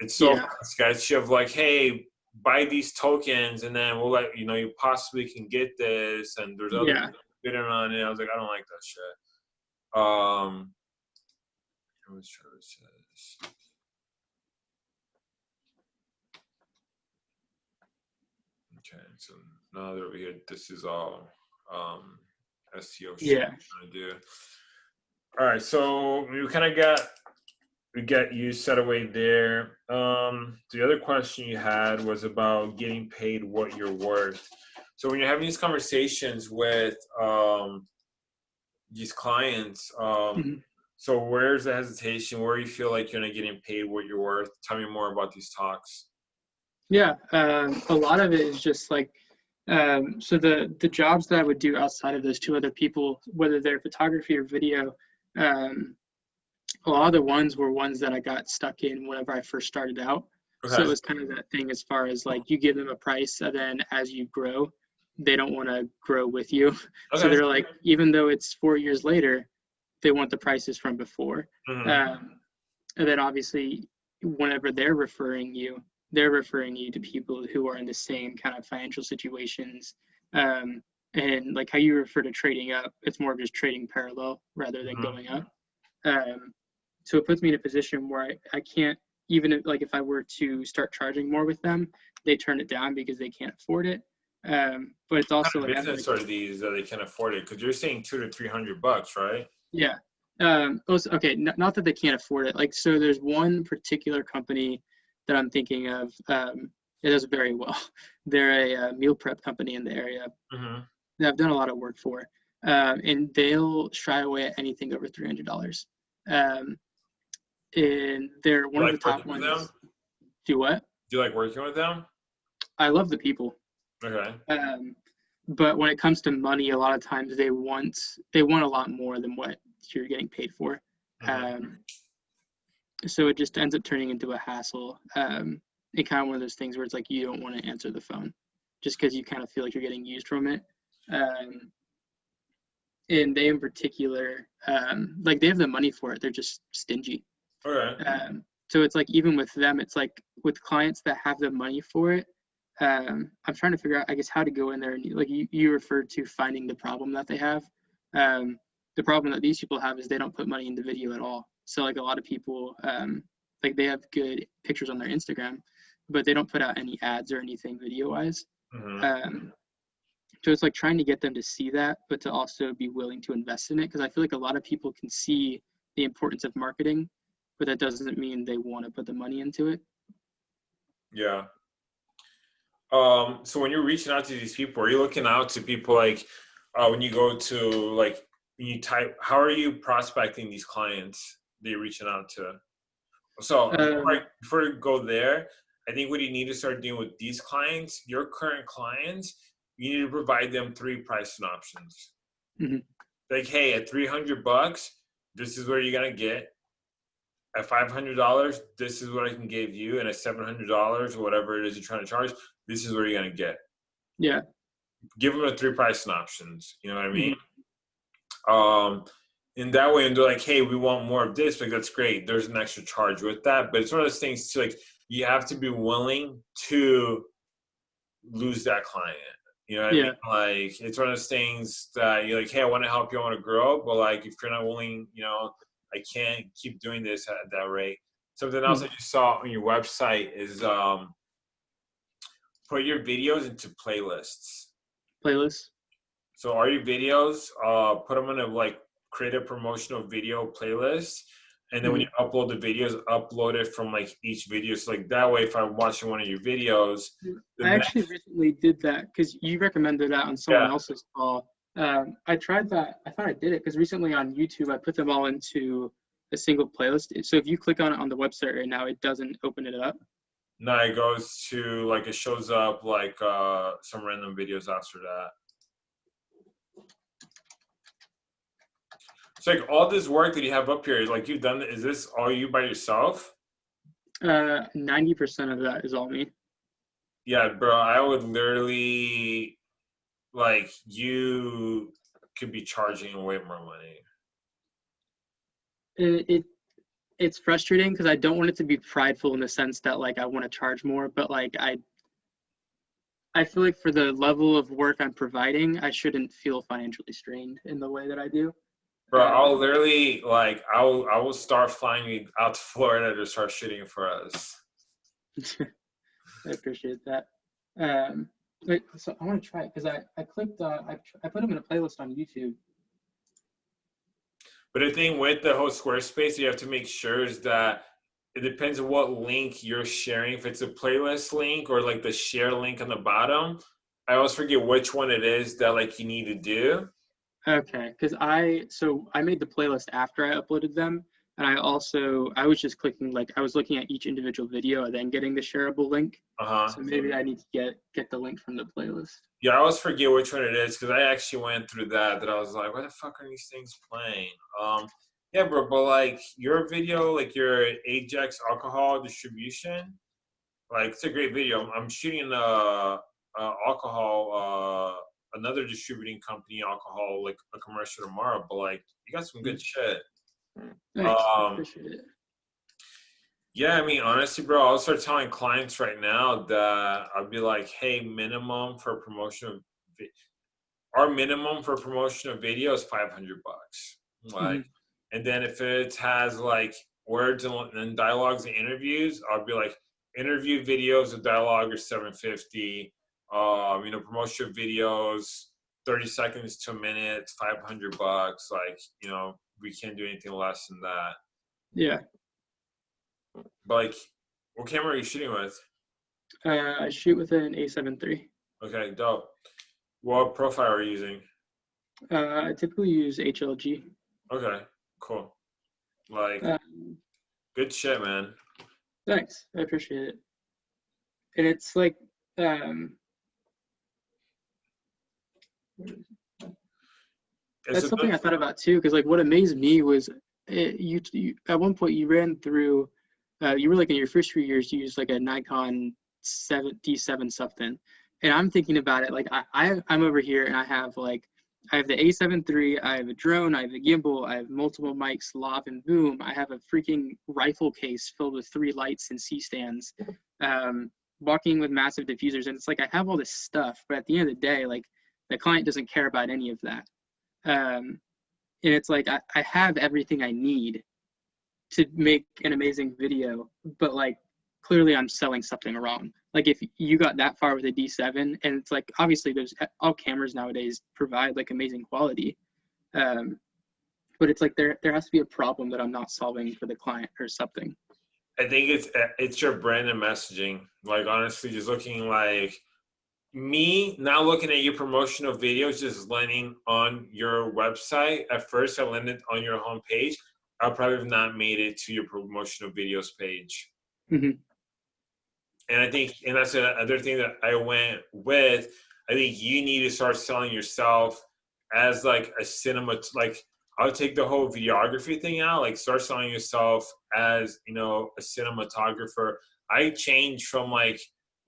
it's so yeah. sketchy of like, hey, buy these tokens and then we'll let you know you possibly can get this and there's other Yeah. bidding on it. I was like, I don't like that shit. Um, what was Travis says. Okay, so now that we're here, this is all um, SEO shit Yeah. Trying to do. All right, so we kind of got we get you set away there. Um, the other question you had was about getting paid what you're worth. So when you're having these conversations with um, these clients, um, Mhm. so where's the hesitation? Where you feel like you're not getting paid what you're worth? Tell me more about these talks. Yeah, um, a lot of it is just like um, so the the jobs that I would do outside of those two other people, whether they're photography or video, um, a lot of the ones were ones that I got stuck in whenever I first started out. So it was kind of that thing as far as like you give them a price, and then as you grow, they don't want to grow with you. So they're like, even though it's four years later, they want the prices from before. Mhm. Um, and then obviously, whenever they're referring you, they're referring you to people who are in the same kind of financial situations. Um, and like how you refer to trading up, it's more of just trading parallel rather than Mhm. going up. Um, so it puts me in a position where I, I can't, even if, like if I were to start charging more with them, they turn it down because they can't afford it. Um, but it's also like, business are these that they can afford it? Because you're saying two to three hundred bucks, right? yeah. Um, also, okay, n- not that they can't afford it. Like, so there's one particular company that I'm thinking of. Um, it does very well. They're a, uh meal prep company in the area Mm-hmm. that I've done a lot of work for, um, and they'll shy away at anything over three hundred dollars. Um, and they're one like of the top ones. Do what? Do you like working with them? I love the people. Okay. Um, but when it comes to money, a lot of times they want they want a lot more than what you're getting paid for. Mhm. Um, so it just ends up turning into a hassle. Um, and kind of one of those things where it's like you don't want to answer the phone just because you kind of feel like you're getting used from it. Um, and they in particular, um, like they have the money for it, they're just stingy. Okay. Um, so it's like even with them, it's like with clients that have the money for it. Um, I'm trying to figure out, I guess, how to go in there and like you, you referred to finding the problem that they have. Um, the problem that these people have is they don't put money into video at all. So like a lot of people, um, like they have good pictures on their Instagram, but they don't put out any ads or anything video wise. Mhm. Um, so it's like trying to get them to see that, but to also be willing to invest in it. Because I feel like a lot of people can see the importance of marketing, but that doesn't mean they want to put the money into it. Yeah. Um, so when you're reaching out to these people, are you looking out to people like uh, when you go to like when you type how are you prospecting these clients that you're reaching out to? So before, I, Um, before you go there, I think what you need to start doing with these clients, your current clients, you need to provide them three pricing options. Mhm. Like, hey, at 300 bucks, this is where you're gonna get. At $500, this is what I can give you, and at $700 or whatever it is you're trying to charge, this is where you're gonna get. Yeah. Give them the three pricing options. You know what I mean? Um, in that way, and they're like, "Hey, we want more of this." Like, that's great. There's an extra charge with that, but it's one of those things too. Like, you have to be willing to lose that client. You know what Yeah. I mean? Like, it's one of those things that you're like, "Hey, I want to help you. I want to grow," but like, if you're not willing, you know, I can't keep doing this at that rate. Something else that you saw on your website is um, put your videos into playlists. Playlists. So all your videos, uh, put them in a like create a promotional video playlist, and then when you upload the videos, upload it from like each video. So like that way, if I'm watching one of your videos, I actually recently did that because you recommended that on someone Yeah. else's call. Um, I tried that. I thought I did it because recently on YouTube I put them all into a single playlist. So if you click on it on the website right now, it doesn't open it up. no, it goes to like it shows up like uh, some random videos after that. It's like all this work that you have up here, like you've done. Is this all you by yourself? Uh, Ninety percent of that is all me. Yeah, bro, I would literally like you could be charging way more money. It, it it's frustrating because I don't want it to be prideful in the sense that like I want to charge more, but like I I feel like for the level of work I'm providing, I shouldn't feel financially strained in the way that I do. Bro, I'll literally like I will I will start flying you out to Florida to start shooting for us. I appreciate that. Um, wait, so I want to try it because I I clicked uh, I I put them in a playlist on YouTube. But the thing with the whole Squarespace, you have to make sure is that it depends on what link you're sharing. If it's a playlist link or like the share link on the bottom, I always forget which one it is that like you need to do. Okay, because I so I made the playlist after I uploaded them, and I also I was just clicking like I was looking at each individual video and then getting the shareable link. Uh huh. So maybe I need to get get the link from the playlist. Yeah, I always forget which one it is because I actually went through that. That I was like, "Why the fuck are these things playing?" Um, yeah, bro, but like your video, like your Ajax alcohol distribution, like it's a great video. I'm, I'm shooting a, a alcohol, uh, another distributing company alcohol, like a commercial tomorrow. But like, you got some good shit. Thanks, Um, appreciate it. Yeah, I mean, honestly, bro, I'll start telling clients right now that I'll be like, hey, minimum for promotion of our minimum for promotion of video is 500 bucks. Like, and then if it has like words and, and dialogues and interviews, I'll be like, interview videos of dialogue are 750. Um, you know, promotion videos, 30 seconds to a minute, 500 bucks. Like, you know, we can't do anything less than that. Yeah. But like, what camera are you shooting with? Uh, I shoot with an A7 III. Okay, dope. What profile are you using? Uh, I typically use HLG. Okay, cool. Like, Um, good shit, man. thanks. I appreciate it. And it's like, um, that's something I thought about too, because like what amazed me was it, you, you at one point you ran through, uh, you were like in your first few years you used like a Nikon seven D7 something, and I'm thinking about it like I, I I'm over here and I have like I have the A7 III, I have a drone, I have a gimbal, I have multiple mics, lav and boom, I have a freaking rifle case filled with three lights and C stands, um, walking with massive diffusers, and it's like I have all this stuff, but at the end of the day, like the client doesn't care about any of that um, and it's like I, I have everything I need to make an amazing video, but like clearly I'm selling something wrong. Like if you got that far with a D7, and it's like obviously there's all cameras nowadays provide like amazing quality, um, but it's like there there has to be a problem that I'm not solving for the client or something. I think it's it's your brand and messaging. Like honestly, just looking like me now looking at your promotional videos, just landing on your website. At first, I landed on your homepage. I probably have not made it to your promotional videos page. Mhm. And I think, and that's another thing that I went with. I think you need to start selling yourself as like a cinema, like I'll take the whole videography thing out, like start selling yourself as, you know, a cinematographer. I changed from like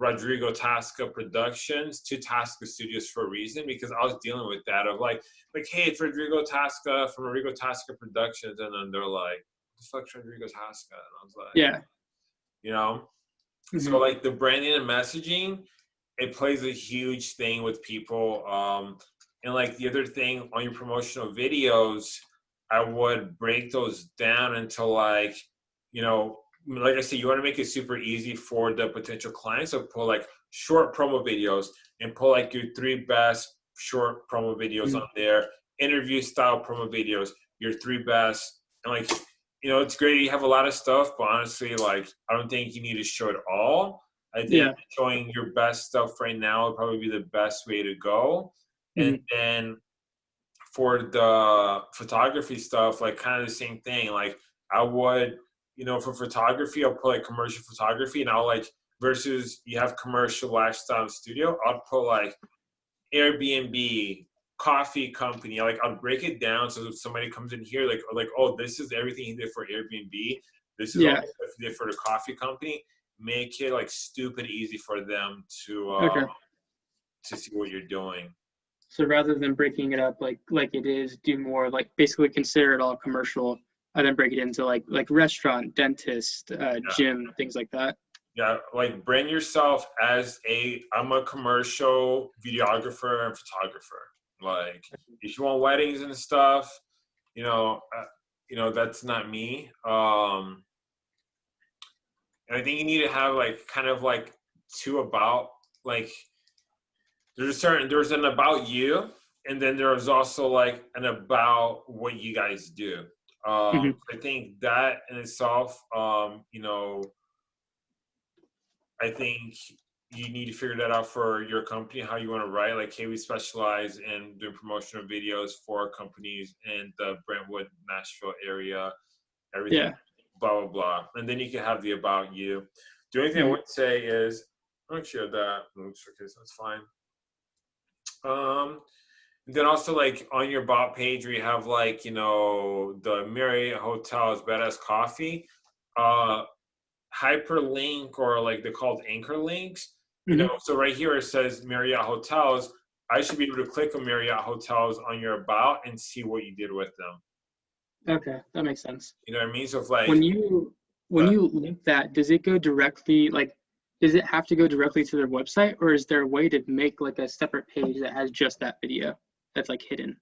Rodrigo Tasca Productions to Tasca Studios for a reason because I was dealing with that of like, like, hey, it's Rodrigo Tasca from Rodrigo Tasca Productions, and then they're like, the fuck's Rodrigo Tasca? And I was like, Yeah. you know. Mhm. So like the branding and messaging, it plays a huge thing with people. Um, and like the other thing on your promotional videos, I would break those down into like, you know, like I said, you want to make it super easy for the potential clients. So pull like short promo videos and pull like your three best short promo videos Mhm. on there, interview style promo videos, your three best, and like you know, it's great you have a lot of stuff, but honestly, like I don't think you need to show it all. I think Yeah. showing your best stuff right now would probably be the best way to go. And then for the photography stuff, like kind of the same thing. Like I would, you know, for photography, I'll put like commercial photography and I'll like versus you have commercial lifestyle studio, I'll put like Airbnb, coffee company. Like I'll break it down so if somebody comes in here, like like, oh, this is everything he did for Airbnb. This is Yeah. stuff he did for the coffee company. Make it like stupid easy for them to uh, Okay. to see what you're doing. So rather than breaking it up like like it is, do more like basically consider it all commercial, and then break it into like like restaurant, dentist, uh, gym, things like that. Yeah, like brand yourself as a I'm a commercial videographer and photographer. Like if you want weddings and stuff, you know, uh, you know that's not me. Um and I think you need to have like kind of like two about like there's a certain there's an about you and then there's also like an about what you guys do. Um Mhm. I think that in itself, um, you know, I think you need to figure that out for your company, how you want to write. Like, hey, we specialize in doing promotional videos for companies in the Brentwood, Nashville area, everything, Yeah. blah, blah, blah. And then you can have the about you. The only thing I Mhm. would say is, I don't share that. Oops, okay, so that's fine. Um, then also like on your bot page where you have like, you know, the Marriott Hotels Badass Coffee, uh, hyperlink or like they're called anchor links. You Mhm. know, so right here it says Marriott Hotels. I should be able to click on Marriott Hotels on your about and see what you did with them. Okay, that makes sense. You know what I mean? So if like When you when Uh, you link that, does it go directly like does it have to go directly to their website or is there a way to make like a separate page that has just that video that's like hidden?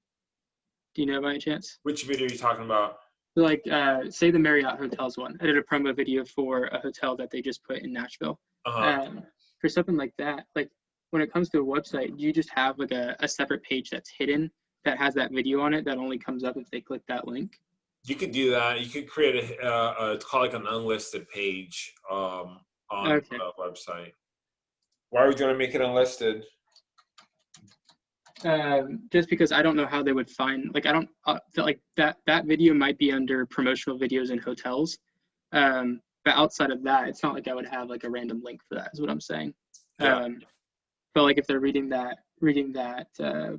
Do you know by any chance? which video are you talking about? Like uh say the Marriott Hotels one. I did a promo video for a hotel that they just put in Nashville. Uh-huh. um, for something like that, like when it comes to a website, do you just have like a, a separate page that's hidden that has that video on it that only comes up if they click that link? You could do that. You could create a, uh, it's called like an unlisted page um, on Okay. the website. Why are we going to make it unlisted? Um, just because I don't know how they would find like I don't uh, feel like that that video might be under promotional videos in hotels, um, but outside of that, it's not like I would have like a random link for that. Is what I'm saying. Yeah. Um, but like if they're reading that reading that uh,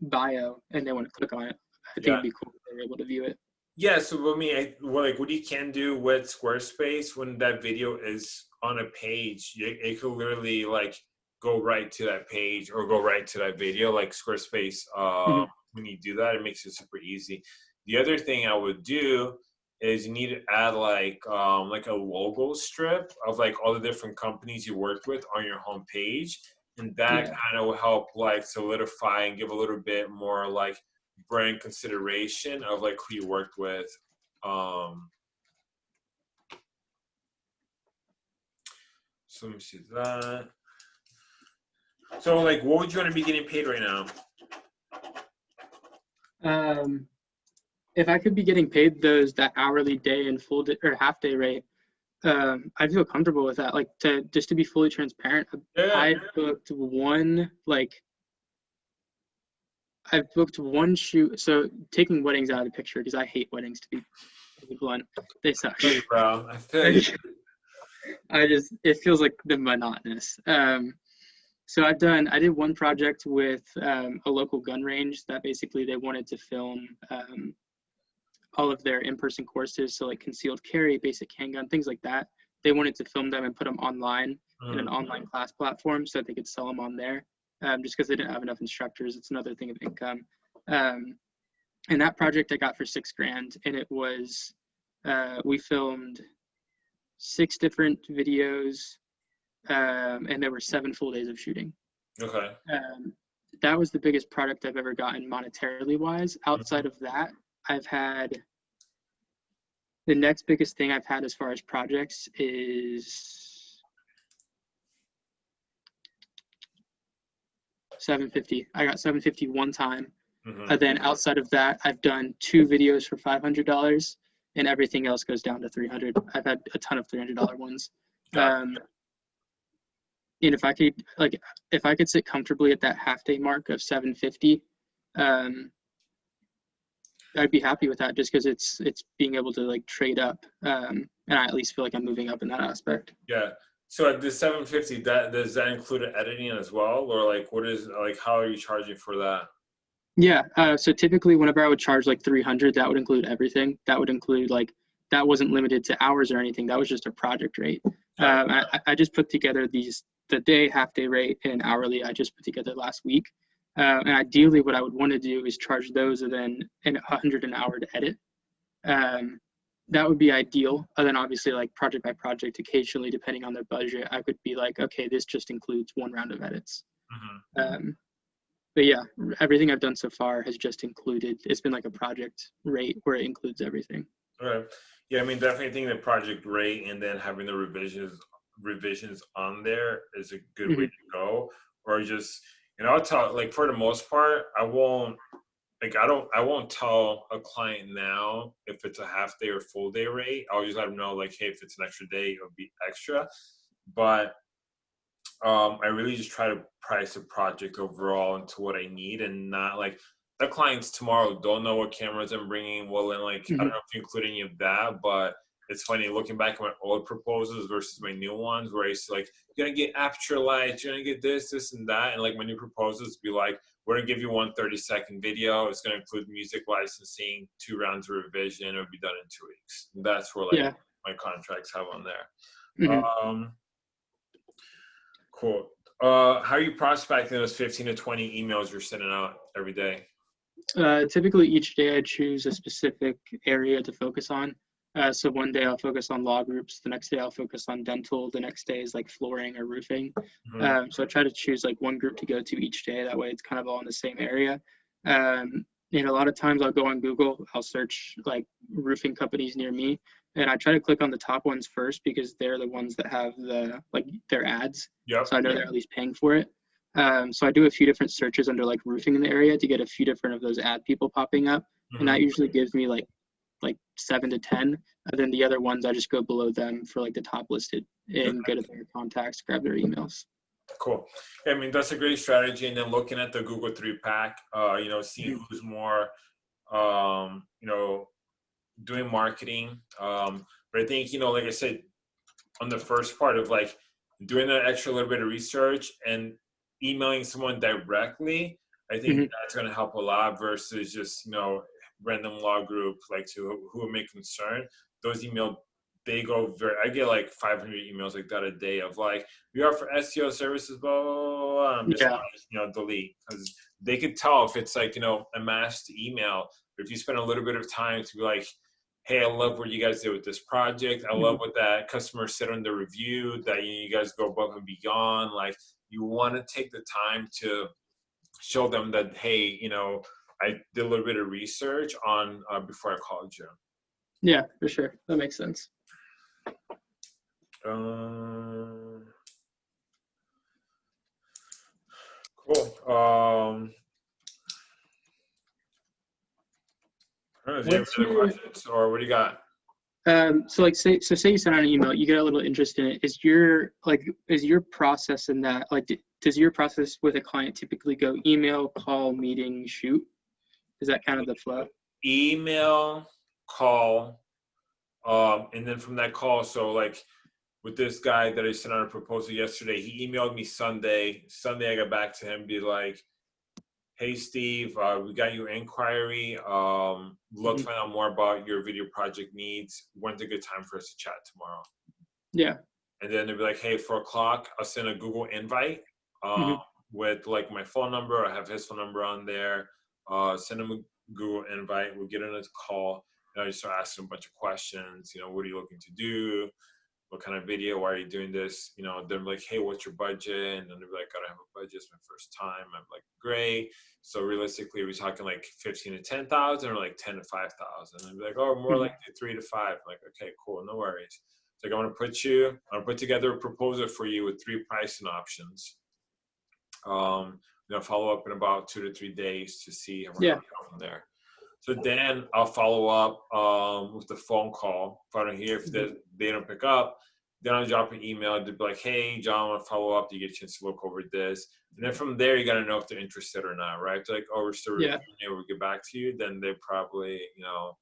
bio and they want to click on it, I think Yeah. it'd be cool if they're able to view it. Yeah, so I mean, I, well, like what you can do with Squarespace when that video is on a page, it, it could literally like go right to that page or go right to that video. Like Squarespace, uh, Mhm. when you do that, it makes it super easy. The other thing I would do is you need to add like um, like a logo strip of like all the different companies you worked with on your home page, and that Yeah. kind of will help like solidify and give a little bit more like brand consideration of like who you worked with. Um, so let me see that. So like, what would you want to be getting paid right now? Um, if I could be getting paid those that hourly day and full day, or half day rate, um, I feel comfortable with that. Like to just to be fully transparent, yeah, I booked one like I've booked one shoot. So taking weddings out of the picture because I hate weddings to be, to be blunt. They suck. Hey, bro, I. I just it feels like the monotonous. Um, so I've done I did one project with um, a local gun range that basically they wanted to film um, all of their in-person courses, so like concealed carry, basic handgun, things like that. They wanted to film them and put them online in an Mm. online class platform so that they could sell them on there. Um, just because they didn't have enough instructors, it's another thing of income. Um, and that project I got for six grand, and it was uh, we filmed six different videos, um, and there were seven full days of shooting. Okay. Um, that was the biggest product I've ever gotten monetarily wise. Outside of that, I've had the next biggest thing I've had as far as projects is 750. I got 750 one time. Mhm. And then outside of that, I've done two videos for $500 and everything else goes down to 300. I've had a ton of $300 ones. Um, and if I could, like, if I could sit comfortably at that half day mark of 750, um, I'd be happy with that just because it's, it's being able to like trade up. Um, and I at least feel like I'm moving up in that aspect. Yeah. So at the 750, that does that include editing as well, or like what is like how are you charging for that? Yeah. Uh, so typically, whenever I would charge like 300, that would include everything. That would include like that wasn't limited to hours or anything. That was just a project rate. Um, I, I- just put together these the day, half day rate, and hourly. I just put together last week. Uh, and ideally, what I would want to do is charge those and then an 100 an hour to edit. Um, that would be ideal. And then obviously, like project by project, occasionally depending on their budget, I could be like, okay, this just includes one round of edits. Mhm. Um, but yeah, everything I've done so far has just included. It's been like a project rate where it includes everything. All right. Yeah, I mean, definitely think the project rate and then having the revisions revisions on there is a good way to go. Or just, you know, I'll tell like for the most part, I won't like I don't I won't tell a client now if it's a half day or full day rate. I'll just let them know like, hey, if it's an extra day, it'll be extra. But um, I really just try to price a project overall into what I need and not like clients tomorrow don't know what cameras I'm bringing. Well, then like I don't know if you include any of that, but it's funny looking back at my old proposals versus my new ones where I used to like you're gonna get Aputure lights, you're gonna get this, this, and that, and like my new proposals be like we're gonna give you one 30 second video. It's gonna include music licensing, two rounds of revision. It'll be done in two weeks. That's where like Yeah. my contracts have on there. Mhm. Um, cool. Uh, how are you prospecting those 15 to 20 emails you're sending out every day? Uh, typically, each day I choose a specific area to focus on. Uh, so one day I'll focus on law groups. The next day I'll focus on dental. The next day is like flooring or roofing. Mhm. Um, so I try to choose like one group to go to each day. That way it's kind of all in the same area. Um, and a lot of times I'll go on Google, I'll search like roofing companies near me, and I try to click on the top ones first because they're the ones that have the like their ads. Yep. So I know they're at least paying for it. Um, so I do a few different searches under like roofing in the area to get a few different of those ad people popping up, Mhm. and that usually gives me like like seven to ten. And then the other ones I just go below them for like the top listed and go to their contacts, grab their emails. Cool. I mean, that's a great strategy. And then looking at the Google three pack, uh, you know, seeing who's more, um, you know, doing marketing. Um, but I think, you know, like I said, on the first part of like doing that extra little bit of research and emailing someone directly, I think Mhm. that's going to help a lot versus just, you know, random law group like to who may concern. Those email they go very i get like 500 emails like that a day of like we offer seo services blah blah blah, i'm just Yeah. you know delete because they could tell if it's like you know a massed email but if you spend a little bit of time to be like hey i love what you guys did with this project i love what that customer said on the review that you, you guys go above and beyond like you want to take the time to show them that hey you know i did a little bit of research on uh, before i called you Yeah, for sure. That makes sense. Um, cool. Um, I don't know, do you have any your- questions, or what do you got? Um, so like say so say you send out an email, you get a little interest in it. Is your like is your process in that like does your process with a client typically go email, call, meeting, shoot? Is that kind of the flow? Email, call, um, and then from that call, so like with this guy that I sent out a proposal yesterday, he emailed me Sunday. Sunday, I got back to him, be like, "Hey, Steve, uh, we got your inquiry. Um, love to Mhm. find out more about your video project needs. When's a good time for us to chat tomorrow?" Yeah. and then they'll be like, "Hey, four o'clock. I'll send a Google invite um, with like my phone number. I have his phone number on there. Uh, send him a Google invite. We'll get on a call, and I just start asking him a bunch of questions. You know, what are you looking to do? What kind of video? Why are you doing this? You know, they're like, "Hey, what's your budget?" And then they're like, "I don't have a budget. It's my first time." I'm like, "Great." So realistically, we're we talking like fifteen to ten thousand, or like ten to five thousand? And be like, "Oh, more Mhm. like three to five. I'm like, okay, cool, no worries. It's like I'm gonna put you, I'm gonna put together a proposal for you with three pricing options. Um, you know, follow up in about two to three days to see how we're Yeah. gonna go from there. So then I'll follow up um, with the phone call. If I don't hear if they, they don't pick up, then I'll drop an email to be like, "Hey, John, I want to follow up. Do you get a chance to look over this?" And then from there, you got to know if they're interested or not, right? Like, "Oh, we're still Yeah. reviewing. We'll get back to you." Then they probably, you know,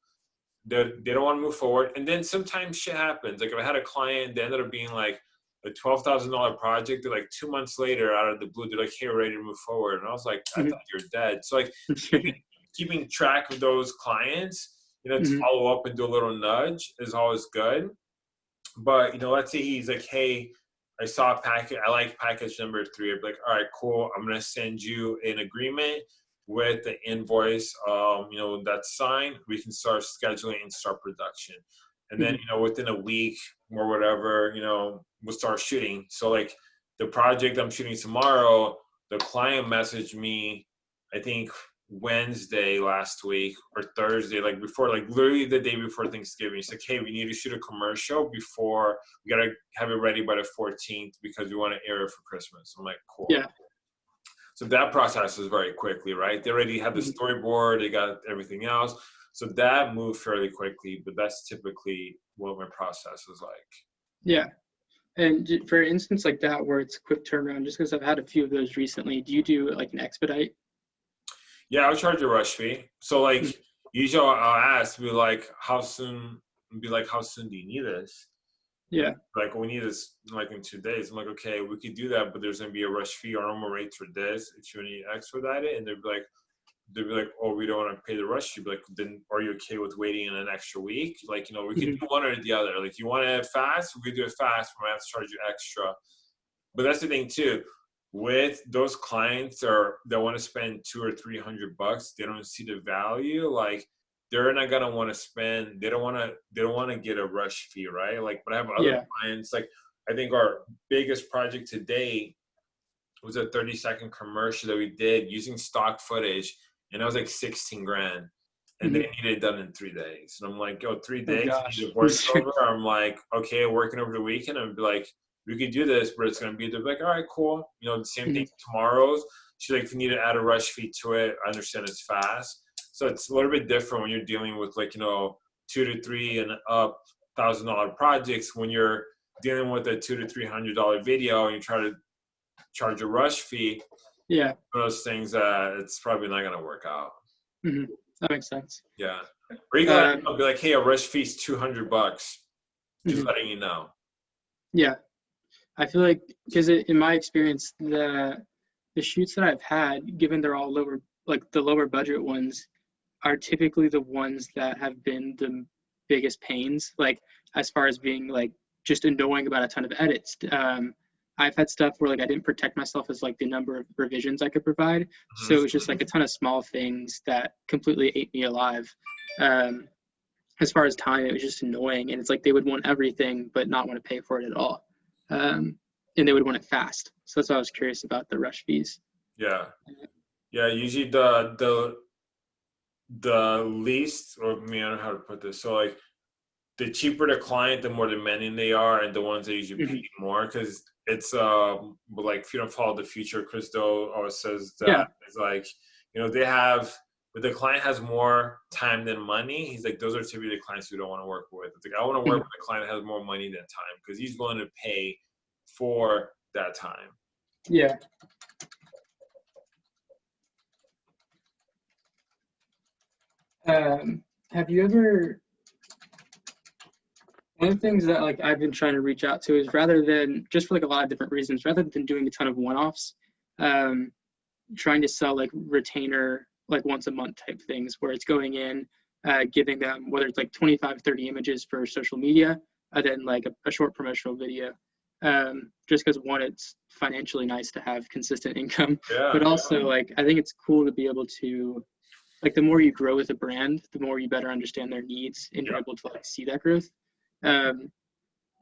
they they don't want to move forward. And then sometimes shit happens. Like if I had a client, they ended up being like a twelve thousand dollar project. They're like two months later, out of the blue, they're like, "Hey, we're ready to move forward." And I was like, "I Mhm. thought you're dead." So like keeping track of those clients, you know, to Mhm. follow up and do a little nudge is always good. But you know, let's say he's like, "Hey, I saw a packet. I like package number three. I'd be like, all right, cool. I'm gonna send you an agreement with the invoice. Um, you know, that's signed. We can start scheduling and start production. And then you know, within a week or whatever, you know, we'll start shooting. So like the project I'm shooting tomorrow, the client messaged me, I think Wednesday last week or Thursday, like before, like literally the day before Thanksgiving. He's like, hey, we need to shoot a commercial before we gotta have it ready by the 14th because we want to air it for Christmas. I'm like, cool. Yeah. So that process was very quickly, right? They already had the Mhm. storyboard, they got everything else. So that moved fairly quickly, but that's typically what my process is like. Yeah. And for instance like that where it's quick turnaround, just because I've had a few of those recently, do you do like an expedite? Yeah, I'll charge a rush fee. So like Mm. usually I'll ask, be like, how soon? Be like, how soon do you need this? Yeah. Like we need this like in two days. I'm like, okay, we could do that, but there's gonna be a rush fee. Our normal rates for this. If you need expedite it, and they'd be like, they'd be like, oh, we don't want to pay the rush fee. Be like, then are you okay with waiting in an extra week? Like, you know, we could Mhm. do one or the other. Like, you want it fast, we could do it fast. We might have to charge you extra. But that's the thing too. With those clients that are that want to spend two or three hundred bucks, they don't see the value. Like they're not gonna want to spend. They don't want to. They don't want to get a rush fee, right? Like, but I have other Yeah. clients. Like I think our biggest project to date was a thirty second commercial that we did using stock footage, and it was like sixteen grand. And they needed it done in three days. And I'm like, yo, three Mm-hmm. Oh, days, need a voiceover. I'm like, okay, working over the weekend. I'm like, we could do this, but it's gonna be they're like, all right, cool. You know, the same Mhm. thing tomorrow's. She's like, if you need to add a rush fee to it, I understand it's fast. So it's a little bit different when you're dealing with like, you know, two to three and up thousand dollar projects when you're dealing with a two to three hundred dollar video and you try to charge a rush fee, Yeah, those things that it's probably not gonna work out. that makes sense. Yeah. Or you gotta Um, be like, hey, a rush fee's two hundred bucks. Just Mhm. letting you know. Yeah, I feel like because in my experience, the the shoots that I've had, given they're all lower, like the lower budget ones, are typically the ones that have been the biggest pains. Like as far as being like just annoying about a ton of edits. Um, I've had stuff where like I didn't protect myself as like the number of revisions I could provide, so it was just like a ton of small things that completely ate me alive. Um, as far as time, it was just annoying, and it's like they would want everything but not want to pay for it at all, um, and they would want it fast. So that's why I was curious about the rush fees. Yeah. Yeah, usually the the the least or I mean I don't know how to put this. So like the cheaper the client, the more demanding they are, and the ones that usually pay more because it's um like if you don't follow the Futur, Chris Do always says that Yeah. it's like you know they have but the client has more time than money. He's like those are typically the clients we don't want to work with. It's like I want to work with a client that has more money than time because he's willing to pay for that time. Yeah. Um, have you ever? One of the things that like I've been trying to reach out to is rather than just for like a lot of different reasons, rather than doing a ton of one-offs, um, trying to sell like retainer like once a month type things where it's going in, uh, giving them whether it's like 25, 30 images for social media, and then like a, a short promotional video. Um, just because one, it's financially nice to have consistent income, Yeah. but also like I think it's cool to be able to like the more you grow with a brand, the more you better understand their needs and you're Yeah. able to like see that growth. Um,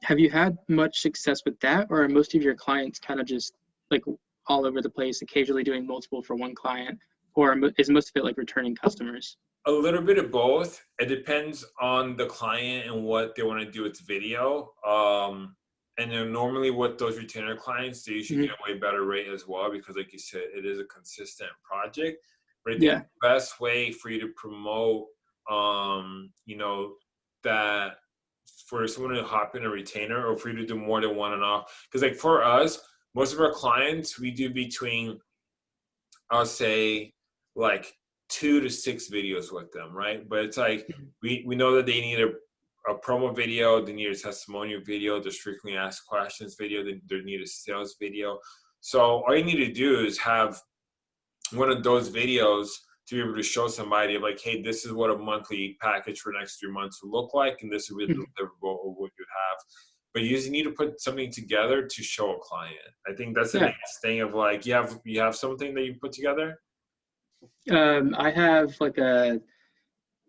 have you had much success with that, or are most of your clients kind of just like all over the place, occasionally doing multiple for one client, or is most of it like returning customers? A little bit of both. It depends on the client and what they want to do with video. Um, and then normally with those retainer clients, they usually Mhm. get a way better rate as well because, like you said, it is a consistent project. But I think Yeah. the best way for you to promote, um, you know, that for someone to hop in a retainer or for you to do more than one and off. Because like for us, most of our clients, we do between, I'll say, like two to six videos with them, right? But it's like we we know that they need a, a promo video, they need a testimonial video, the frequently asked questions video, they, they need a sales video. So all you need to do is have one of those videos to be able to show somebody like, hey, this is what a monthly package for the next three months will look like, and this will be the Mhm. deliverable of what you have. But you just need to put something together to show a client. I think that's the Yeah. biggest thing of like you have you have something that you put together. Um, I have like a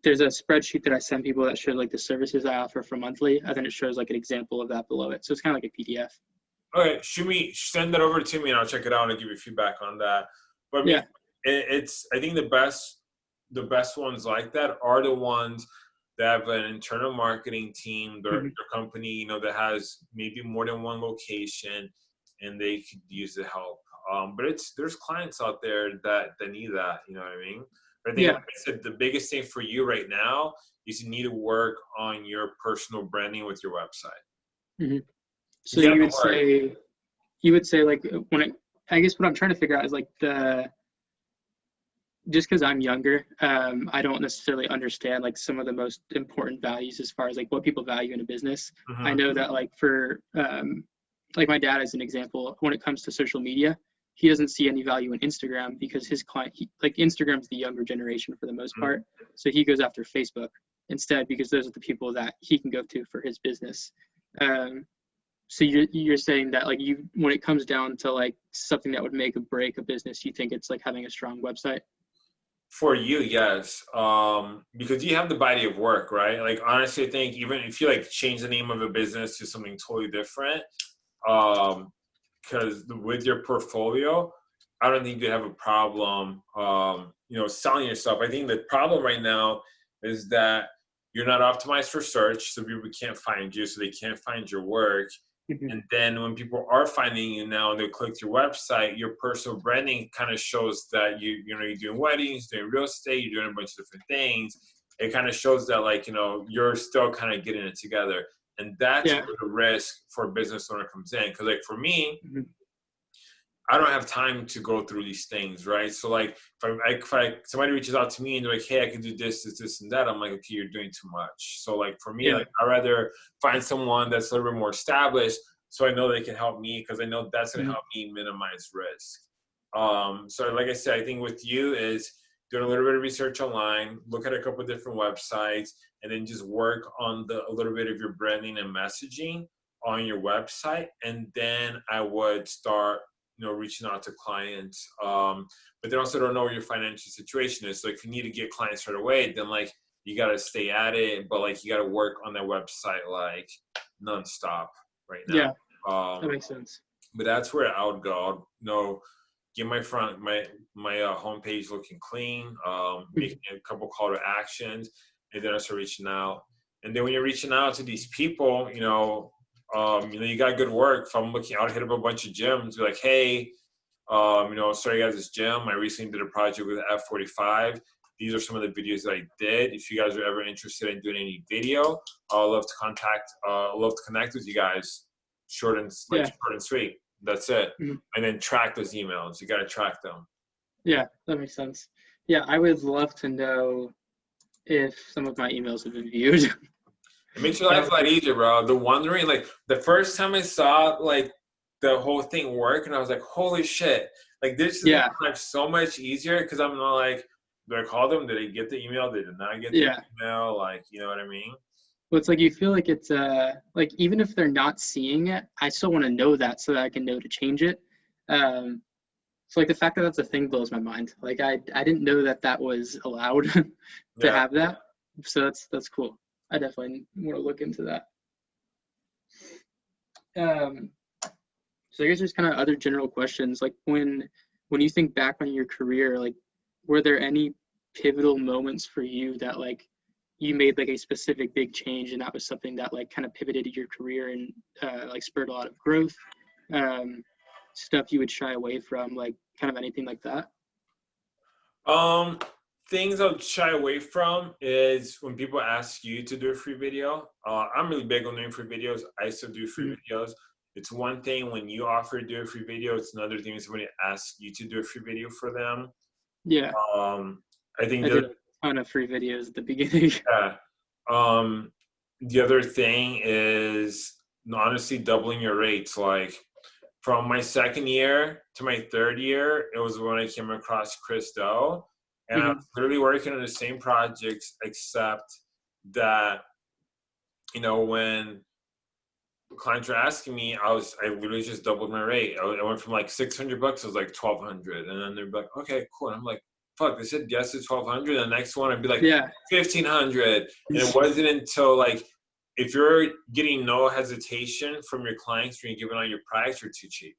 there's a spreadsheet that I send people that shows like the services I offer for monthly, and then it shows like an example of that below it. So it's kind of like a PDF. All right, shoot me, send that over to me, and I'll check it out and give you feedback on that. But I mean, Yeah. it, it's I think the best the best ones like that are the ones that have an internal marketing team, their, Mhm. their company, you know, that has maybe more than one location, and they could use the help. Um, but it's there's clients out there that that need that, you know what I mean? But I think, Yeah. like I said, the biggest thing for you right now is you need to work on your personal branding with your website. So Yeah, you would say, you would say like when it, I guess what I'm trying to figure out is like the, just because I'm younger, um, I don't necessarily understand like some of the most important values as far as like what people value in a business. I Mhm. know that like for, um, like my dad as an example, when it comes to social media, he doesn't see any value in Instagram because his client, he, like Instagram's the younger generation for the most Mhm. part. So he goes after Facebook instead because those are the people that he can go to for his business. Um, so you're you're saying that like you when it comes down to like something that would make or break a business, you think it's like having a strong website. For you, yes, um, because you have the body of work, right? Like honestly, I think even if you like change the name of a business to something totally different, um, because with your portfolio, I don't think you have a problem, um, you know, selling yourself. I think the problem right now is that you're not optimized for search, so people can't find you, so they can't find your work, Mhm. And then when people are finding you now and they click your website, your personal branding kind of shows that you you know you're doing weddings, doing real estate, you're doing a bunch of different things. It kind of shows that like you know you're still kind of getting it together, and that's Yeah. where the risk for a business owner comes in. Because like for me, Mhm. I don't have time to go through these things, right? So like if I, if I somebody reaches out to me and they're like, hey, I can do this, this, this, and that, I'm like, okay, you're doing too much. So like for me, Yeah. like I rather find someone that's a little bit more established, so I know they can help me because I know that's gonna Mhm. help me minimize risk. Um, so like I said, I think with you is doing a little bit of research online, look at a couple of different websites, and then just work on the a little bit of your branding and messaging on your website, and then I would start you know reaching out to clients um but they also don't know what your financial situation is. So if you need to get clients right away then like you got to stay at it but like you got to work on that website like nonstop right now. Yeah, that um makes sense. but that's where i would go. I'd, you know get my front my my uh, homepage looking clean um making a couple call to actions and then i start reaching out and then when you're reaching out to these people you know um, you know, you got good work. If I'm looking, I'll hit up a bunch of gyms, be like, hey, um, you know, sorry, guys, this gym. I recently did a project with F45. These are some of the videos that I did. If you guys are ever interested in doing any video, I'd love to contact, uh, love to connect with you guys. Short and like Yeah. short and sweet. That's it. Mhm. And then track those emails. You got to track them. Yeah, that makes sense. Yeah, I would love to know if some of my emails have been viewed. It makes your life a lot easier, bro. The wondering, like the first time I saw like the whole thing work, and I was like, "Holy shit!" Like this is Yeah. like so much easier because I'm not like, do I call them? Did they get the email? They did not get the Yeah. email. Like, you know what I mean? Well, it's like you feel like it's uh like even if they're not seeing it, I still want to know that so that I can know to change it. Um, so like the fact that that's a thing blows my mind. Like I I didn't know that that was allowed to Yeah. have that. So that's that's cool. I definitely want to look into that. Um, so I guess there's kind of other general questions. Like when when you think back on your career, like were there any pivotal moments for you that like you made like a specific big change and that was something that like kind of pivoted your career and uh, like spurred a lot of growth um, stuff you would shy away from like kind of anything like that Um, things I'll shy away from is when people ask you to do a free video. Uh, I'm really big on doing free videos. I still do free Mhm. videos. It's one thing when you offer to do a free video. It's another thing when somebody asks you to do a free video for them. yeah Um, I think i the did a ton of free videos at the beginning Yeah. Um, the other thing is honestly doubling your rates. Like from my second year to my third year, it was when I came across Chris Do. And I'm literally working on the same projects, except that, you know, when clients were asking me, I was, I literally just doubled my rate. I I went from like 600 bucks, it was like 1200. And then they're like, okay, cool. And I'm like, fuck, they said yes to 1200. The next one, I'd be like, yeah fifteen hundred. And it wasn't until like if you're getting no hesitation from your clients when you're giving out your price, you're too cheap.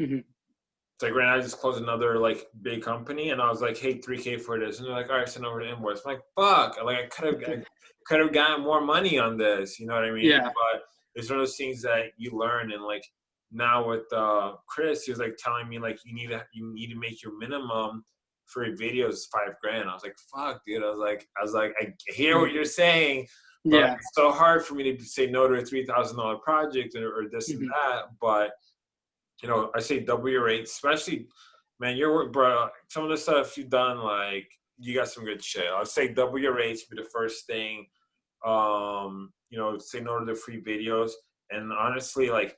Mhm. It's like right now I just closed another like big company and I was like, hey, three K for this. And they're like, all right, send over the invoice. I'm like, fuck. Like I could have could have gotten more money on this. You know what I mean? Yeah. But it's one of those things that you learn and like now with uh Chris, he was like telling me like you need to you need to make your minimum for your videos five grand. I was like, fuck, dude. I was like, I was like, I hear what you're saying, but yeah it's so hard for me to say no to a three thousand dollar project or, or this and Mhm. that. But you know, I say double your rates, especially man, your work, bro. Some of the stuff you've done, like you got some good shit. I'll say double your rates be the first thing. Um, you know, say no to the free videos, and honestly, like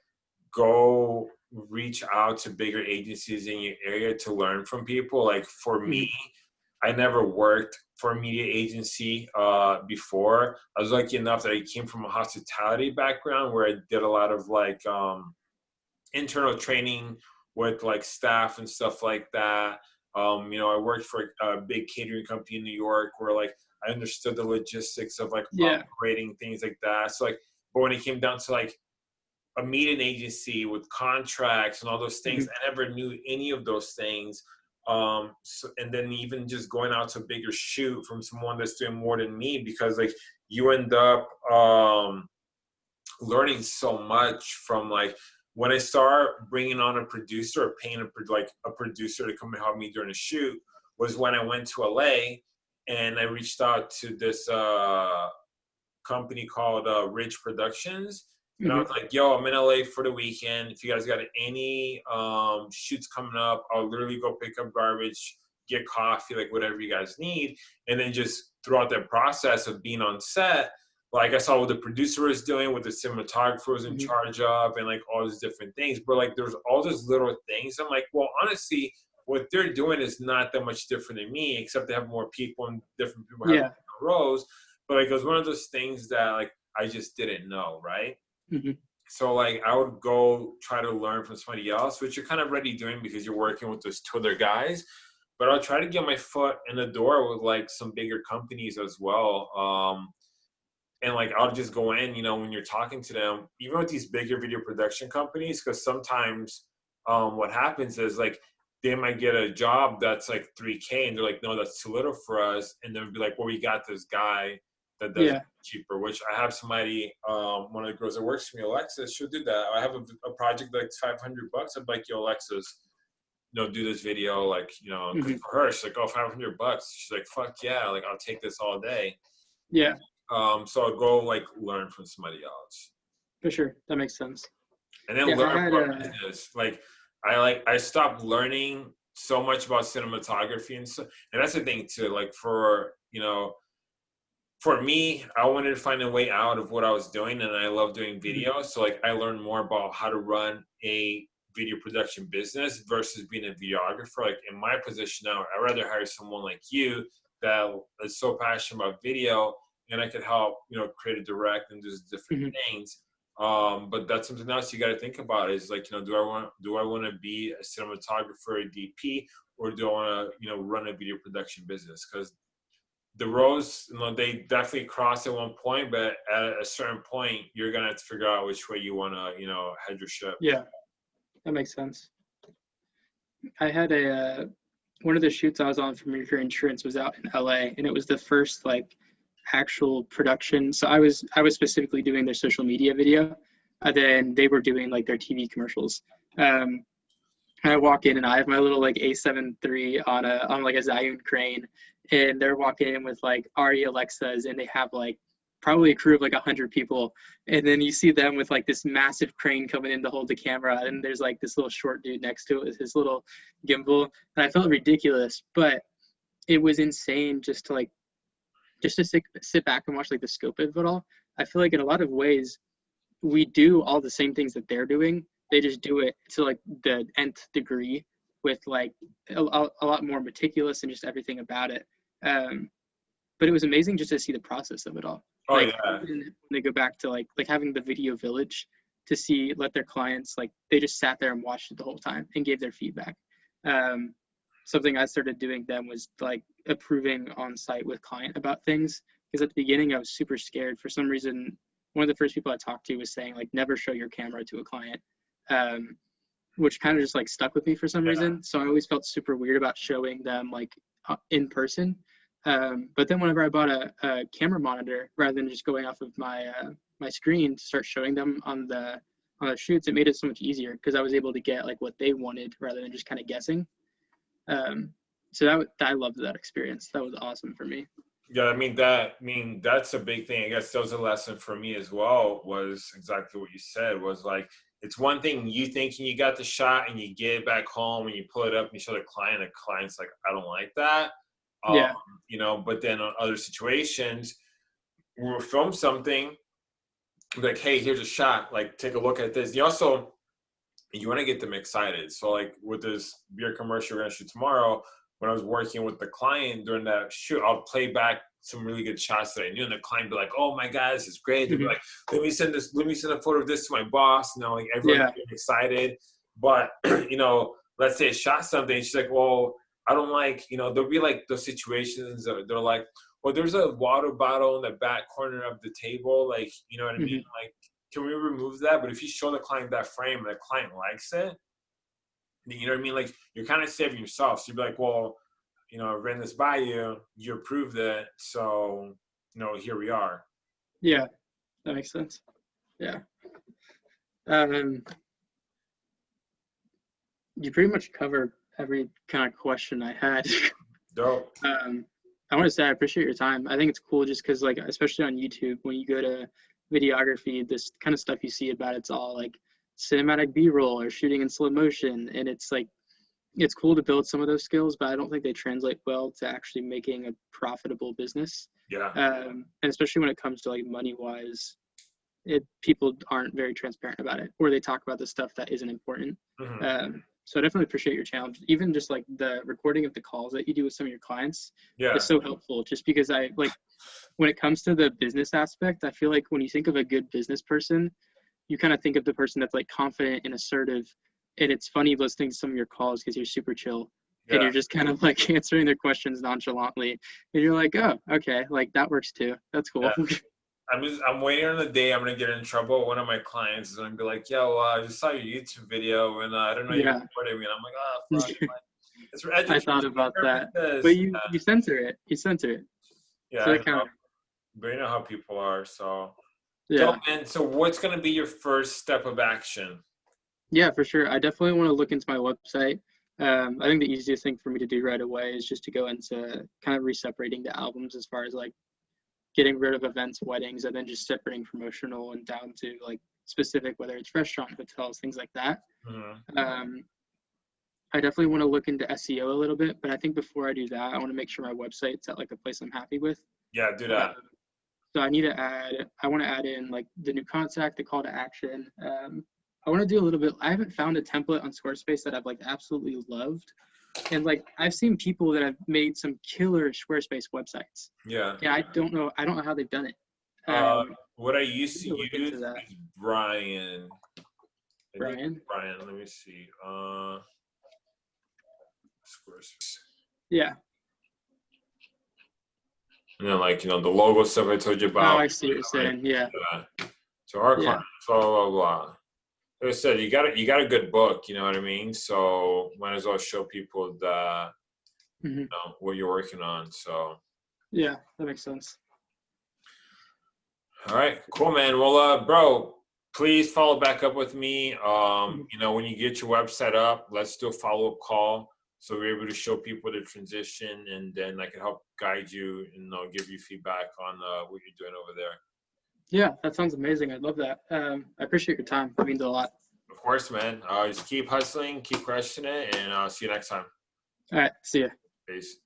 go reach out to bigger agencies in your area to learn from people. Like for me, I never worked for a media agency uh, before. I was lucky enough that I came from a hospitality background where I did a lot of like um, internal training with like staff and stuff like that. Um, you know, I worked for a big catering company in New York where like I understood the logistics of like Yeah. operating things like that. So like, but when it came down to like a meeting agency with contracts and all those things, I never knew any of those things. Um, so, and then even just going out to a bigger shoot from someone that's doing more than me because like you end up um learning so much from like when I start bringing on a producer or paying a like a producer to come and help me during a shoot was when I went to LA and I reached out to this uh, company called uh, Ridge Productions. And mm-hmm. I was like, yo, I'm in LA for the weekend. If you guys got any um, shoots coming up, I'll literally go pick up garbage, get coffee, like whatever you guys need. And then just throughout that process of being on set, like I saw what the producer was doing, what the cinematographer was in mm-hmm. charge of, and like all these different things. But like there's all these little things. I'm like, well, honestly, what they're doing is not that much different than me, except they have more people and different people have yeah. roles. But like it was one of those things that like I just didn't know, right? Mm-hmm. So like I would go try to learn from somebody else, which you're kind of already doing because you're working with those two other guys. But I'll try to get my foot in the door with like some bigger companies as well. Um, and like I'll just go in, you know, when you're talking to them, even with these bigger video production companies, because sometimes um, what happens is like they might get a job that's like 3K and they're like, no, that's too little for us. And then be like, well, we got this guy that does yeah. cheaper, which I have somebody, um, one of the girls that works for me, Alexis, she'll do that. I have a, a project that's 500 bucks. I'm like, yo, Alexis, you know, do this video. Like, you know, mm-hmm. for her, she's like, oh, 500 bucks. She's like, fuck yeah. Like, I'll take this all day. Yeah. Um, so I'll go like learn from somebody else. For sure. That makes sense. And then yeah, learn more uh, business. Like, I like, I stopped learning so much about cinematography and so, and that's the thing too, like for, you know, for me, I wanted to find a way out of what I was doing, and I love doing mm-hmm. video. So like, I learned more about how to run a video production business versus being a videographer. Like in my position now, I'd rather hire someone like you that is so passionate about video, and I could help you know create a direct and do different mm-hmm. things. Um, but that's something else you got to think about is like you know do I want do I want to be a cinematographer, a DP, or do I want to you know run a video production business? Because the roads, you know, they definitely cross at one point, but at a certain point, you're gonna have to figure out which way you want to, you know, head your ship. Yeah, that makes sense. I had a uh, one of the shoots I was on for Mercury Insurance was out in LA, and it was the first like actual production. So I was I was specifically doing their social media video, and then they were doing like their TV commercials. Um, and I walk in and I have my little like A7 III on a on like a Zhiyun crane, and they're walking in with like ARRI Alexas, and they have like probably a crew of like a hundred people, and then you see them with like this massive crane coming in to hold the camera, and there's like this little short dude next to it with his little gimbal, and I felt ridiculous, but it was insane just to like just to sit, sit back and watch like the scope of it all. I feel like in a lot of ways we do all the same things that they're doing. They just do it to like the nth degree with like a, a lot more meticulous and just everything about it. Um, but it was amazing just to see the process of it all. Oh like, yeah. When they go back to like like having the video village to see let their clients like they just sat there and watched it the whole time and gave their feedback. Um, something I started doing then was like approving on site with client about things because at the beginning I was super scared for some reason. One of the first people I talked to was saying like never show your camera to a client. Um, which kind of just like stuck with me for some yeah. reason. So I always felt super weird about showing them like uh, in person. Um, but then whenever I bought a, a, camera monitor, rather than just going off of my uh, my screen to start showing them on the on the shoots, it made it so much easier because I was able to get like what they wanted rather than just kind of guessing. Um, so that I loved that experience. That was awesome for me. Yeah, I mean that. I mean that's a big thing. I guess that was a lesson for me as well. Was exactly what you said. Was like it's one thing you thinking you got the shot and you get it back home and you pull it up and you show the client. The client's like, I don't like that. Um, yeah. You know, but then on other situations, we'll film something like, hey, here's a shot. Like, take a look at this. You also you want to get them excited. So like with this beer commercial we're gonna shoot tomorrow, when I was working with the client during that shoot, I'll play back some really good shots that I knew, and the client be like, "Oh my god, this is great!" They'd be mm-hmm. like, "Let me send this. Let me send a photo of this to my boss." You know, like everyone's yeah. excited. But you know, let's say I shot something. She's like, "Well, I don't like." You know, there'll be like those situations. That they're like, "Well, there's a water bottle in the back corner of the table." Like, you know what I mean? Mm-hmm. Like, can we remove that? But if you show the client that frame and the client likes it, you know what I mean? Like, you're kind of saving yourself. So you'd be like, "Well." you know, ran this by you, you approved it, so you know, here we are. Yeah, that makes sense. Yeah. Um, you pretty much covered every kind of question I had. Dope. um, I want to say I appreciate your time. I think it's cool just because, like, especially on YouTube, when you go to videography, this kind of stuff you see about it's all like cinematic B-roll or shooting in slow motion, and it's like it's cool to build some of those skills, but I don't think they translate well to actually making a profitable business. Yeah. Um, and especially when it comes to like money wise, it people aren't very transparent about it, or they talk about the stuff that isn't important. Mhm. Um, so I definitely appreciate your challenge. Even just like the recording of the calls that you do with some of your clients yeah. is so helpful. Just because I like when it comes to the business aspect, I feel like when you think of a good business person, you kind of think of the person that's like confident and assertive. And it's funny listening to some of your calls because you're super chill and you're just kind of like answering their questions nonchalantly. And you're like, oh, okay, like that works too. That's cool. Yeah. I'm just I'm waiting on the day I'm gonna get in trouble. One of my clients is gonna be like, "Yo, uh, I just saw your YouTube video and uh, I don't know Yeah. you recorded me." And I'm like, "Oh, fuck." it's for I thought about that. But you, you censor it. You censor it. yeah, so it know. but you know how people are. So, yeah. Dope, man. So, what's gonna be your first step of action? Yeah, for sure. I definitely want to look into my website. Um, I think the easiest thing for me to do right away is just to go into kind of reseparating the albums as far as like getting rid of events, weddings, and then just separating promotional and down to like specific, whether it's restaurant, hotels, things like that. Mhm. Um, I definitely want to look into SEO a little bit, but I think before I do that, I want to make sure my website's at like a place I'm happy with. Yeah, do that. Um, so I need to add, I want to add in like the new contact, the call to action. Um, I want to do a little bit, I haven't found a template on Squarespace that I've like absolutely loved. And like, I've seen people that have made some killer Squarespace websites. Yeah. Yeah, I don't know, I don't know how they've done it. Uh, Um, what I used to use is Brine. I Brine? Brine. Let me see. Uh, Squarespace. yeah. And then, like, you know, the logo stuff I told you about. Oh. I see what you're saying. Yeah. Yeah. So our Yeah. clients, blah, blah, blah. Like I said, you got a, you got a good book, you know what I mean? So might as well show people the, Mhm. you know, what you're working on. So, Yeah, that makes sense. all right, cool, man. Well, uh, bro, please follow back up with me. Um, you know, when you get your website up, let's do a follow up call. So we're able to show people the transition and then I can help guide you and you know, give you feedback on uh, what you're doing over there. Yeah, that sounds amazing. I'd love that. Um, I appreciate your time. It means a lot. Of course, man. Uh, just keep hustling, keep crushing it, and I'll uh, see you next time. All right. See ya. Peace.